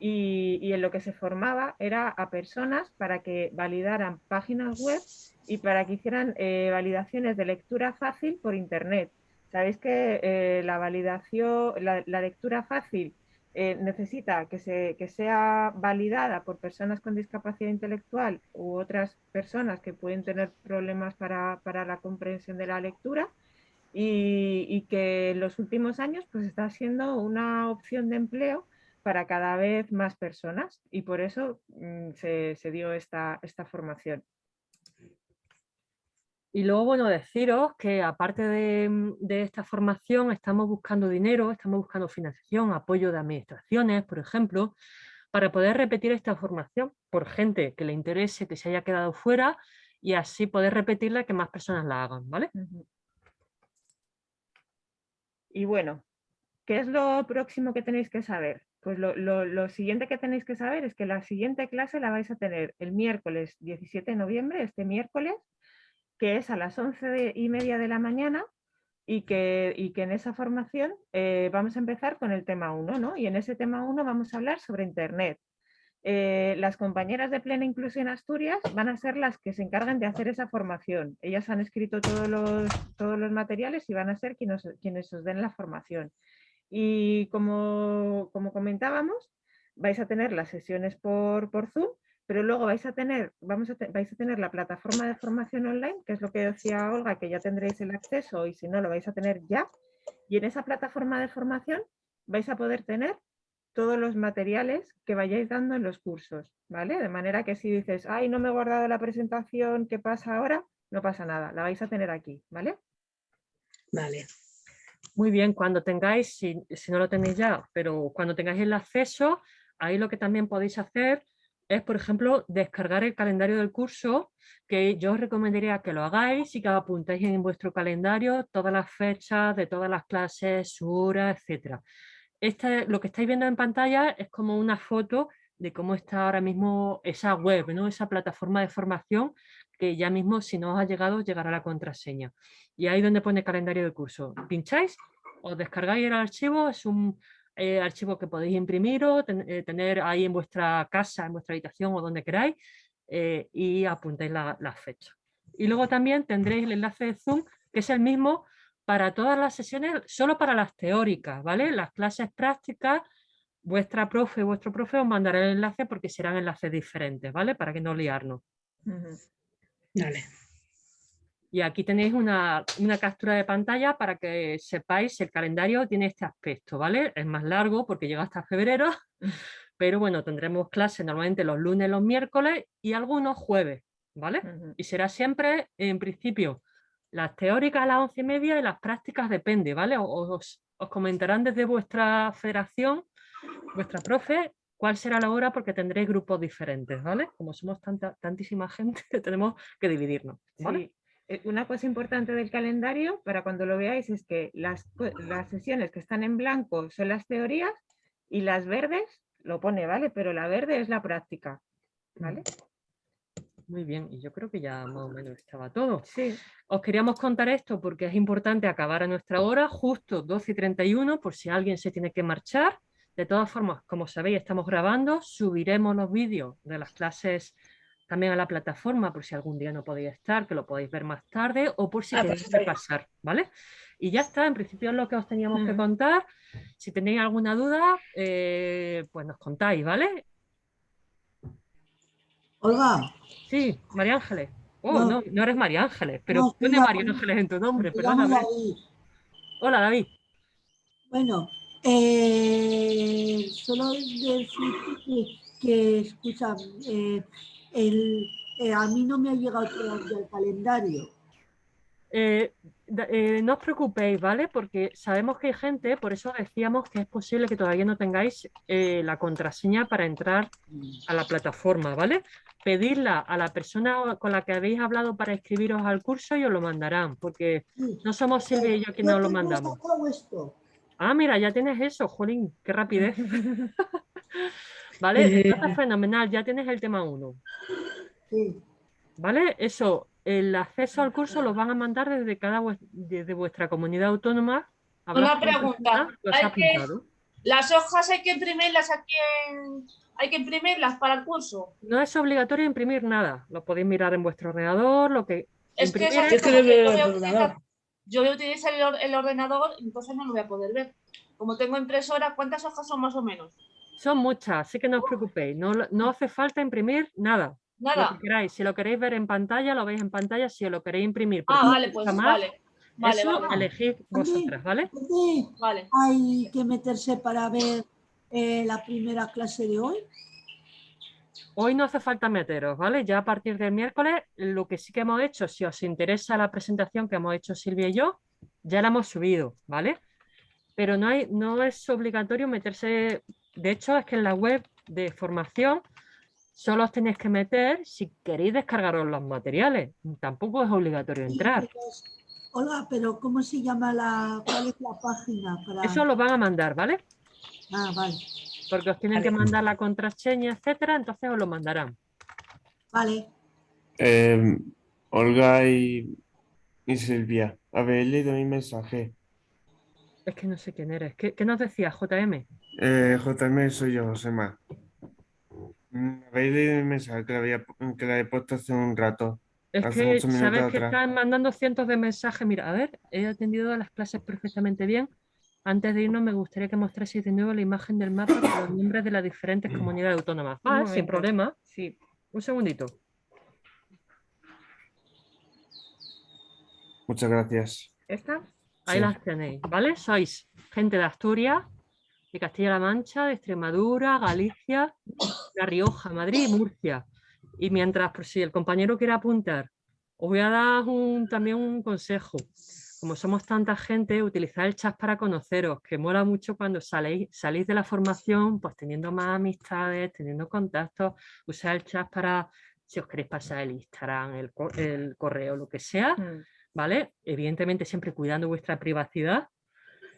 y, en lo que se formaba era a personas para que validaran páginas web y para que hicieran eh, validaciones de lectura fácil por Internet. Sabéis que eh, la validación, la, lectura fácil eh, necesita que, se, que sea validada por personas con discapacidad intelectual u otras personas que pueden tener problemas para, la comprensión de la lectura y, que en los últimos años pues está siendo una opción de empleo para cada vez más personas y por eso mm, se, dio esta formación. Y luego, bueno, deciros que aparte de, de, esta formación estamos buscando dinero, estamos buscando financiación, apoyo de administraciones, por ejemplo, para poder repetir esta formación por gente que le interese, que se haya quedado fuera y así poder repetirla que más personas la hagan, ¿vale? Y bueno, ¿qué es lo próximo que tenéis que saber? Pues lo, siguiente que tenéis que saber es que la siguiente clase la vais a tener el miércoles 17 de noviembre, este miércoles, que es a las 11 y media de la mañana y que, que en esa formación eh, vamos a empezar con el tema 1, ¿no? Y en ese tema 1 vamos a hablar sobre Internet. Eh, las compañeras de Plena Inclusión Asturias van a ser las que se encargan de hacer esa formación. Ellas han escrito todos los, todos los materiales y van a ser quienes, quienes os den la formación. Y como, como comentábamos, vais a tener las sesiones por, por Zoom, pero luego vais a tener, vamos a vais a tener la plataforma de formación online, que es lo que decía Olga, que ya tendréis el acceso y si no lo vais a tener ya. Y en esa plataforma de formación vais a poder tener todos los materiales que vayáis dando en los cursos, ¿vale? De manera que si dices, ay, no me he guardado la presentación, ¿qué pasa ahora? No pasa nada, la vais a tener aquí, ¿vale? Vale. Muy bien, cuando tengáis, si, no lo tenéis ya, pero cuando tengáis el acceso, ahí lo que también podéis hacer es, por ejemplo, descargar el calendario del curso, que yo os recomendaría que lo hagáis y que apuntéis en vuestro calendario todas las fechas de todas las clases, su hora, etcétera lo que estáis viendo en pantalla es como una foto de cómo está ahora mismo esa web, ¿no? esa plataforma de formación que ya mismo si no os ha llegado llegará la contraseña. Y ahí donde pone calendario de curso, pincháis, os descargáis el archivo, es un eh, archivo que podéis imprimir o eh, tener ahí en vuestra casa, en vuestra habitación o donde queráis eh, y apuntáis la, la fecha. Y luego también tendréis el enlace de Zoom, que es el mismo para todas las sesiones, solo para las teóricas, ¿vale? Las clases prácticas, vuestra profe, vuestro profe os mandará el enlace porque serán enlaces diferentes, ¿vale? Para que no liarnos. Vale. Y aquí tenéis una, una, captura de pantalla para que sepáis el calendario tiene este aspecto, ¿vale? Es más largo porque llega hasta febrero, [laughs] pero bueno, tendremos clases normalmente los lunes, los miércoles y algunos jueves, ¿vale? Y será siempre, en principio, las teóricas a las once y media y las prácticas depende, ¿vale? Os, comentarán desde vuestra federación, vuestra profe, cuál será la hora porque tendréis grupos diferentes, ¿vale? Como somos tanta, tantísima gente, [laughs] tenemos que dividirnos, ¿vale? Una cosa importante del calendario, para cuando lo veáis, es que las, las sesiones que están en blanco son las teorías y las verdes, lo pone, ¿vale? Pero la verde es la práctica, ¿vale? Muy bien, y yo creo que ya más o menos estaba todo. Sí. Os queríamos contar esto porque es importante acabar a nuestra hora, justo 12 y 31, por si alguien se tiene que marchar. De todas formas, como sabéis, estamos grabando, subiremos los vídeos de las clases también a la plataforma por si algún día no podéis estar, que lo podéis ver más tarde o por si ah, queréis repasar, ¿vale? Y ya está, en principio es lo que os teníamos que contar. Si tenéis alguna duda, eh, pues nos contáis, ¿vale? Olga. Sí, María Ángeles. Oh, no, no, eres María Ángeles, pero pone María Ángeles en tu nombre, perdóname. Hola, David. Bueno, eh, solo decir que, escucha, eh, eh, a mí no me ha llegado todavía el calendario. Eh, eh, no os preocupéis, ¿vale? Porque sabemos que hay gente, por eso decíamos que es posible que todavía no tengáis eh, la contraseña para entrar a la plataforma, ¿vale? pedirla a la persona con la que habéis hablado para inscribiros al curso y os lo mandarán, porque no somos Silvia y yo quienes os lo mandamos. Ah, mira, ya tienes eso, Jolín, qué rapidez. [laughs] ¿Vale? Está fenomenal, ya tienes el tema 1. ¿Vale? Eso, el acceso al curso lo van a mandar desde cada desde vuestra comunidad autónoma. Una pregunta. ¿Las hojas hay que imprimirlas aquí en, hay que imprimirlas para el curso? No es obligatorio imprimir nada. Lo podéis mirar en vuestro ordenador, lo que... Es que, es que yo, voy a utilizar, yo voy a utilizar el, ordenador, entonces no lo voy a poder ver. Como tengo impresora, ¿cuántas hojas son más o menos? Son muchas, así que no os preocupéis. No, no hace falta imprimir nada. Nada. Si lo queréis ver en pantalla, lo veis en pantalla. Si lo queréis imprimir, ah, vale, pues vale. Vale, eso elegid vosotras, ¿vale? Vale. Hay que meterse para ver eh, la primera clase de hoy. Hoy no hace falta meteros, ¿vale? Ya a partir del miércoles, lo que sí que hemos hecho, si os interesa la presentación que hemos hecho Silvia y yo, ya la hemos subido, ¿vale? Pero no, hay, no es obligatorio meterse, de hecho es que en la web de formación solo os tenéis que meter si queréis descargaros los materiales, tampoco es obligatorio entrar. Hola, pero ¿cómo se llama la, cuál es la página? Para... Eso lo van a mandar, ¿vale? Ah, vale porque os tienen que mandar la contraseña, etcétera, entonces os lo mandarán. Vale. Em, Olga y, Silvia, habéis leído mi mensaje. Es que no sé quién eres. ¿Qué, nos decías, JM? Eh, JM soy yo, Josema. Habéis leído mi mensaje que le, que he puesto hace un rato. Es que sabes que están mandando cientos de mensajes. Mira, a ver, he atendido a las clases perfectamente bien. Antes de irnos, me gustaría que mostraseis de nuevo la imagen del mapa con los nombres de las diferentes comunidades autónomas. Ah, sin problema. Sí. Un segundito. Muchas gracias. ¿Esta? Ahí las tenéis, ¿vale? Sois gente de Asturias, de Castilla-La Mancha, de Extremadura, Galicia, La Rioja, Madrid y Murcia. Y mientras, por si el compañero quiere apuntar, os voy a dar también un consejo como somos tanta gente, utilizar el chat para conoceros, que mola mucho cuando salís, salís de la formación, pues teniendo más amistades, teniendo contactos, usar el chat para, si os queréis pasar el Instagram, el, el correo, lo que sea, mm. ¿Vale? Evidentemente siempre cuidando vuestra privacidad,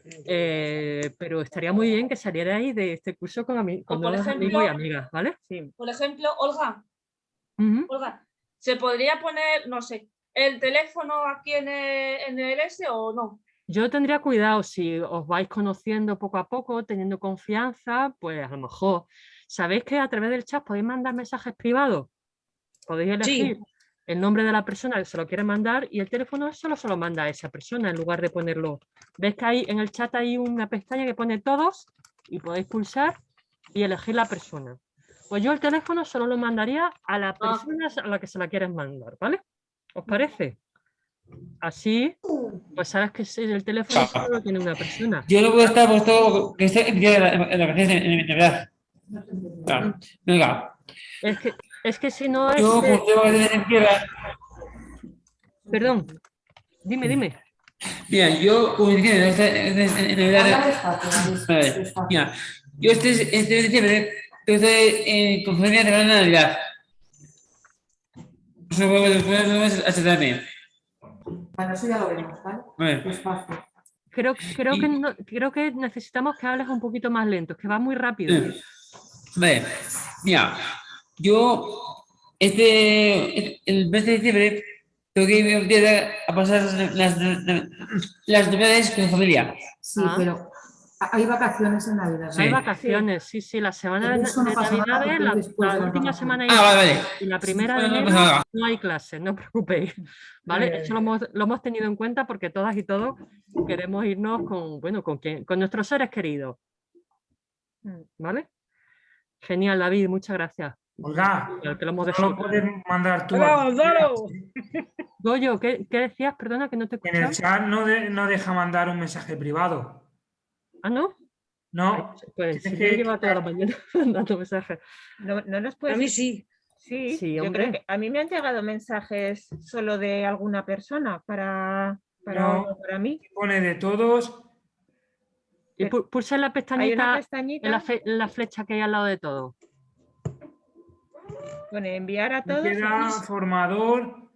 eh, pero estaría muy bien que salierais de este curso con, con amigos y amigas, ¿vale? Sí. Por ejemplo, Olga, Olga, se podría poner, no sé, el teléfono aquí en el, S o no? Yo tendría cuidado, si os vais conociendo poco a poco, teniendo confianza, pues a lo mejor, ¿sabéis que a través del chat podéis mandar mensajes privados? Podéis elegir el nombre de la persona que se lo quiere mandar y el teléfono solo se lo manda a esa persona en lugar de ponerlo. ¿Ves que hay en el chat hay una pestaña que pone todos y podéis pulsar y elegir la persona? Pues yo el teléfono solo lo mandaría a la ah. persona a la que se la quieres mandar, ¿vale? ¿Os parece? Así, pues sabes que el teléfono solo tiene una persona. Yo no puedo estar puesto que esté en la en verdad. Venga. Es que, es que si no es... Yo Perdón. Dime, dime. Mira, yo como diciendo, en Navidad. Mira, yo este, este diciembre estoy en conferencia de la Navidad. Bueno, eso ya lo veremos, ¿vale? Creo, creo, que creo que necesitamos que hables un poquito más lento, que va muy rápido. Vale, mira, yo este, el mes de diciembre tengo que ir a pasar las, las navidades con mi familia. Sí, ah. pero hay vacaciones en Navidad. Hay vacaciones, sí, sí, la semana de, Navidad, la, la, última semana ah, y la primera de enero no hay clase, no os preocupéis. ¿vale? [laughs] Eso lo hemos, lo hemos, tenido en cuenta porque todas y todos queremos irnos con, bueno, con, quien, con nuestros seres queridos. Mm, ¿Vale? Genial, David, muchas gracias. Olga, que lo hemos no puedes mandar tú. [laughs] Goyo, ¿qué, ¿qué, decías? Perdona que no te escuchaba. En el chat no, de, no deja mandar un mensaje privado. ¿Ah, no? No. pues sí, que... lleva toda la mañana [laughs] dando mensajes. No, no nos puedes... A mí sí. Sí, sí hombre. a mí me han llegado mensajes solo de alguna persona para, para, no, para mí. Pone de todos. Y pulsa la pestañita, En, la en la flecha que hay al lado de todo. Pone enviar a todos. queda formador.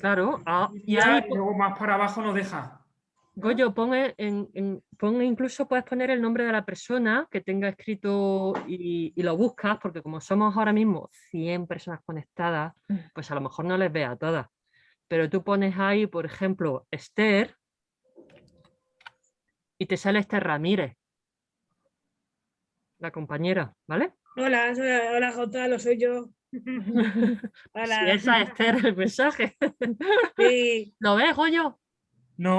Claro, ah, y ya, ahí y luego más para abajo nos deja. Goyo, pon, en, en- pon incluso puedes poner el nombre de la persona que tenga escrito y, y lo buscas, porque como somos ahora mismo 100 personas conectadas, pues a lo mejor no les ve a todas. Pero tú pones ahí, por ejemplo, Esther y te sale Esther Ramírez, la compañera, ¿vale? Hola, soy, hola Gonzalo, soy yo. [laughs] Hola. Si esa [laughs] es Esther el mensaje. Sí. [laughs] ¿Lo ves, Goyo? No.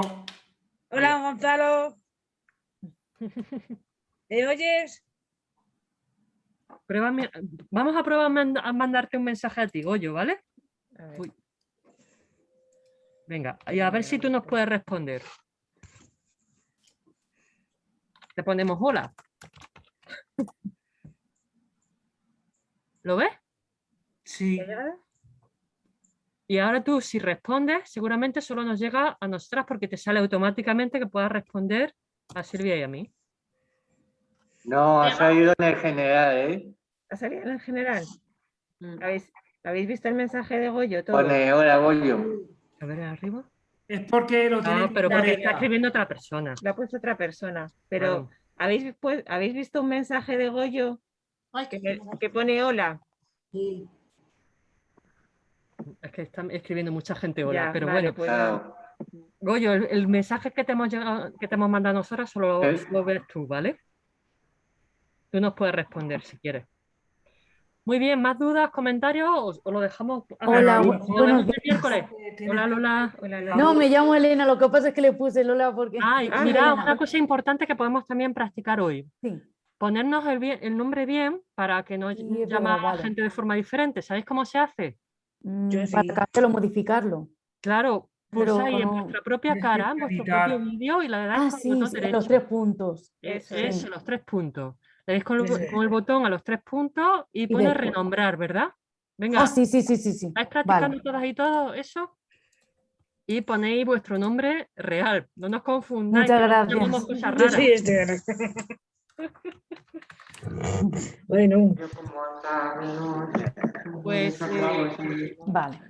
Hola Gonzalo. ¿Me oyes? Prueba Vamos a probar a mandarte un mensaje a ti, Goyo, ¿vale? Uy. Venga, y a ver si tú nos puedes responder. Te ponemos hola. ¿Lo ves? Sí. Y ahora tú, si respondes, seguramente solo nos llega a nosotras porque te sale automáticamente que puedas responder a Silvia y a mí. No, ha salido en el general, ¿eh? ¿Ha salido en general? Mm. ¿Habéis, ¿Habéis visto el mensaje de Goyo? Todo? Pone, hola, Goyo. A ver, arriba. Es porque lo tiene No, pero que porque está escribiendo otra persona. Lo ha puesto otra persona. Pero. ¿habéis, pues, ¿habéis visto un mensaje de Goyo que, me- que pone hola? Es que está escribiendo mucha gente hola, Ya, pero vale, bueno. pues- Claro. Goyo, el, el mensaje que te hemos llegado- que te hemos mandado nosotras solo ¿Eh? lo ves tú, ¿vale? Tú nos puedes responder si quieres. Muy bien, ¿más dudas, comentarios o, o lo dejamos? Hola, ¿lo bu- vemos buenos el miércoles? Hola, Lola. No, me llamo Elena, lo que pasa es que le puse Lola porque... Ay, Ah, mira, Elena. una cosa importante que podemos también practicar hoy. Sí. Ponernos el, bien- el nombre bien para que no es llame a vale. gente de forma diferente. ¿Sabéis cómo se hace? Mm, para cambiarlo, modificarlo. Claro, Pero pulsáis en no- vuestra propia cara, en vuestro propio vídeo y le dais Ah, el sí, botón sí, derecho. los tres puntos. Eso, Sí. eso, los tres puntos. Le dais con el, bo- Sí. con el botón a los tres puntos y pone después- renombrar, ¿verdad? Venga, Ah, sí, sí, sí, sí, sí. ¿estáis practicando Vale. todas y todo eso? Y ponéis vuestro nombre real. No nos confundáis. Muchas gracias. Yo raras. soy Esther. [laughs] bueno. Pues, eh, Vale.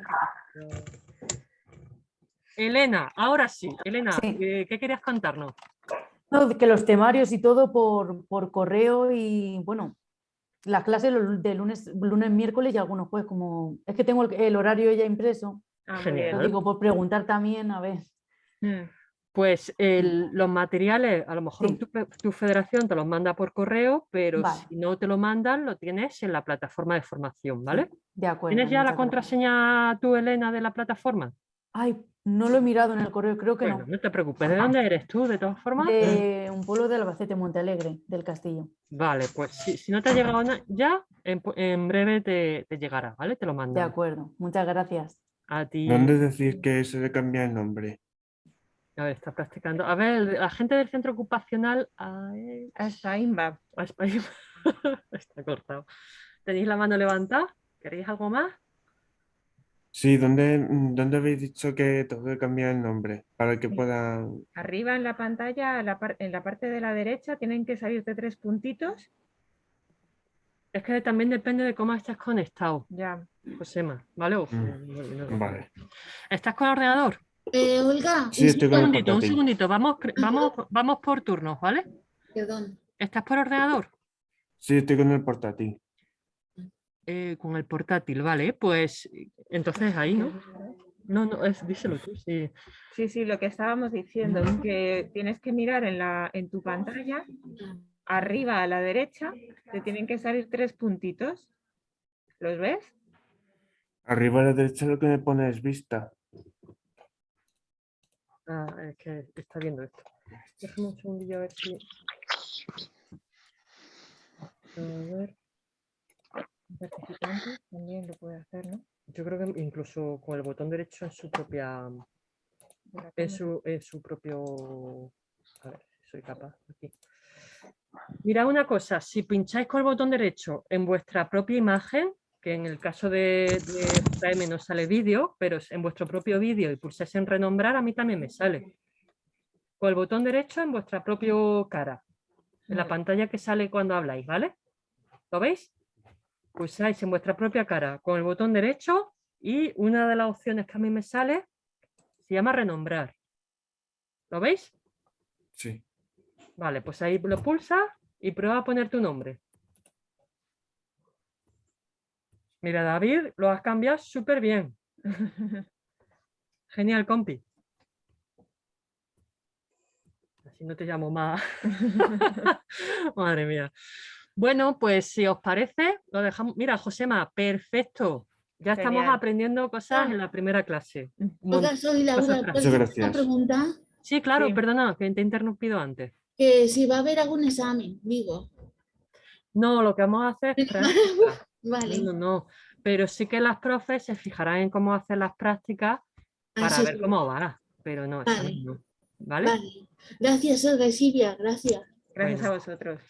Elena, ahora sí. Elena, eh, ¿qué querías contarnos? No, que los temarios y todo por, por correo y bueno, las clases de lunes, lunes, miércoles y algunos jueves como... Es que tengo el, el horario ya impreso. Ah, Genial. Lo digo por preguntar también, a ver. Mm. Pues el- los materiales, a lo mejor tu, federación te los manda por correo, pero Vale. si no te lo mandan, lo tienes en la plataforma de formación, ¿vale? De acuerdo. ¿Tienes ya la contraseña tú, Elena, de la plataforma? Ay, no lo he mirado en el correo, creo que Bueno, no te preocupes. ¿De dónde eres tú, de todas no. formas? De un pueblo de Albacete, Montealegre, del Castillo. Vale, pues si, si no te ha llegado ya, en, breve te, te llegará, ¿vale? Te lo De mandan. acuerdo, muchas gracias. A ti. ¿Dónde decir que se le cambia el nombre? A ver, está practicando. A ver, la gente del centro ocupacional. ay, A Espaimba. a [laughs] España- está cortado. ¿Tenéis la mano levantada? ¿Queréis algo más? Sí, ¿dónde, dónde habéis dicho que tengo que cambiar el nombre? Para que pueda... Arriba en la pantalla, a la par- en la parte de la derecha, tienen que salirte tres puntitos. Es que también depende de cómo estés conectado. Ya. Josema, ¿vale? Mm, no- no- no. Vale. ¿Estás con el ordenador? Eh, Olga, Sí, estoy Un segundito, un segundito. Vamos, vamos, vamos por turnos, ¿vale? perdón. ¿Estás por ordenador? Sí, estoy con el portátil. Eh, con el portátil, vale. Pues entonces ahí, ¿no? No, no, es, díselo tú, sí. Sí, sí, lo que estábamos diciendo es que tienes que mirar en, la, en tu pantalla, arriba a la derecha, te tienen que salir tres puntitos. ¿Los ves? Arriba a la derecha lo que me pone es vista. Ah, es que está viendo esto. Déjame un segundillo a ver si. A ver. Participante también lo puede hacer, ¿no? Yo creo que incluso con el botón derecho en su propia. En su, en su propio. A ver si soy capaz. Aquí. Mirad una cosa, si pincháis con el botón derecho en vuestra propia imagen, que en el caso de, de JM no sale vídeo, pero en vuestro propio vídeo y pulsáis en renombrar, a mí también me sale. Con el botón derecho en vuestra propia cara, en la pantalla que sale cuando habláis, ¿vale? ¿Lo veis? pulsáis en vuestra propia cara con el botón derecho y una de las opciones que a mí me sale se llama renombrar. ¿Lo veis? Sí. Vale, pues ahí lo pulsa y prueba a poner tu nombre. Mira, David, lo has cambiado súper bien. [laughs] Genial, compi. Así no te llamo más. [laughs] Madre mía. Bueno, pues si os parece, lo dejamos. Mira, Josema, perfecto. Ya estamos aprendiendo cosas en la primera clase. Un Oiga, mon- soy Laura, cosas ¿puedo prácticas. hacer gracias. una pregunta? Sí, claro, Sí. perdona, que te he interrumpido antes. Que si va a haber algún examen, digo. No, lo que vamos a hacer es. [laughs] Vale. No, no, pero sí que las profes se fijarán en cómo hacer las prácticas para Así ver cómo va, pero no, Vale. no. ¿Vale? Vale. Gracias, Olga y Silvia, gracias. Gracias Bueno. a vosotros.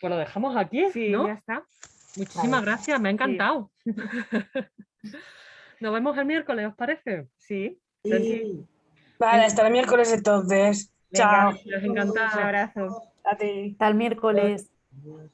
Pues lo dejamos aquí, Sí, ¿no? ya está. Muchísimas gracias, me ha encantado. [laughs] Nos vemos el miércoles, ¿os parece? Sí. Sí. Vale, hasta el miércoles entonces. Venga, Chao. Encantada. Un abrazo. A ti. Hasta el miércoles. Adiós.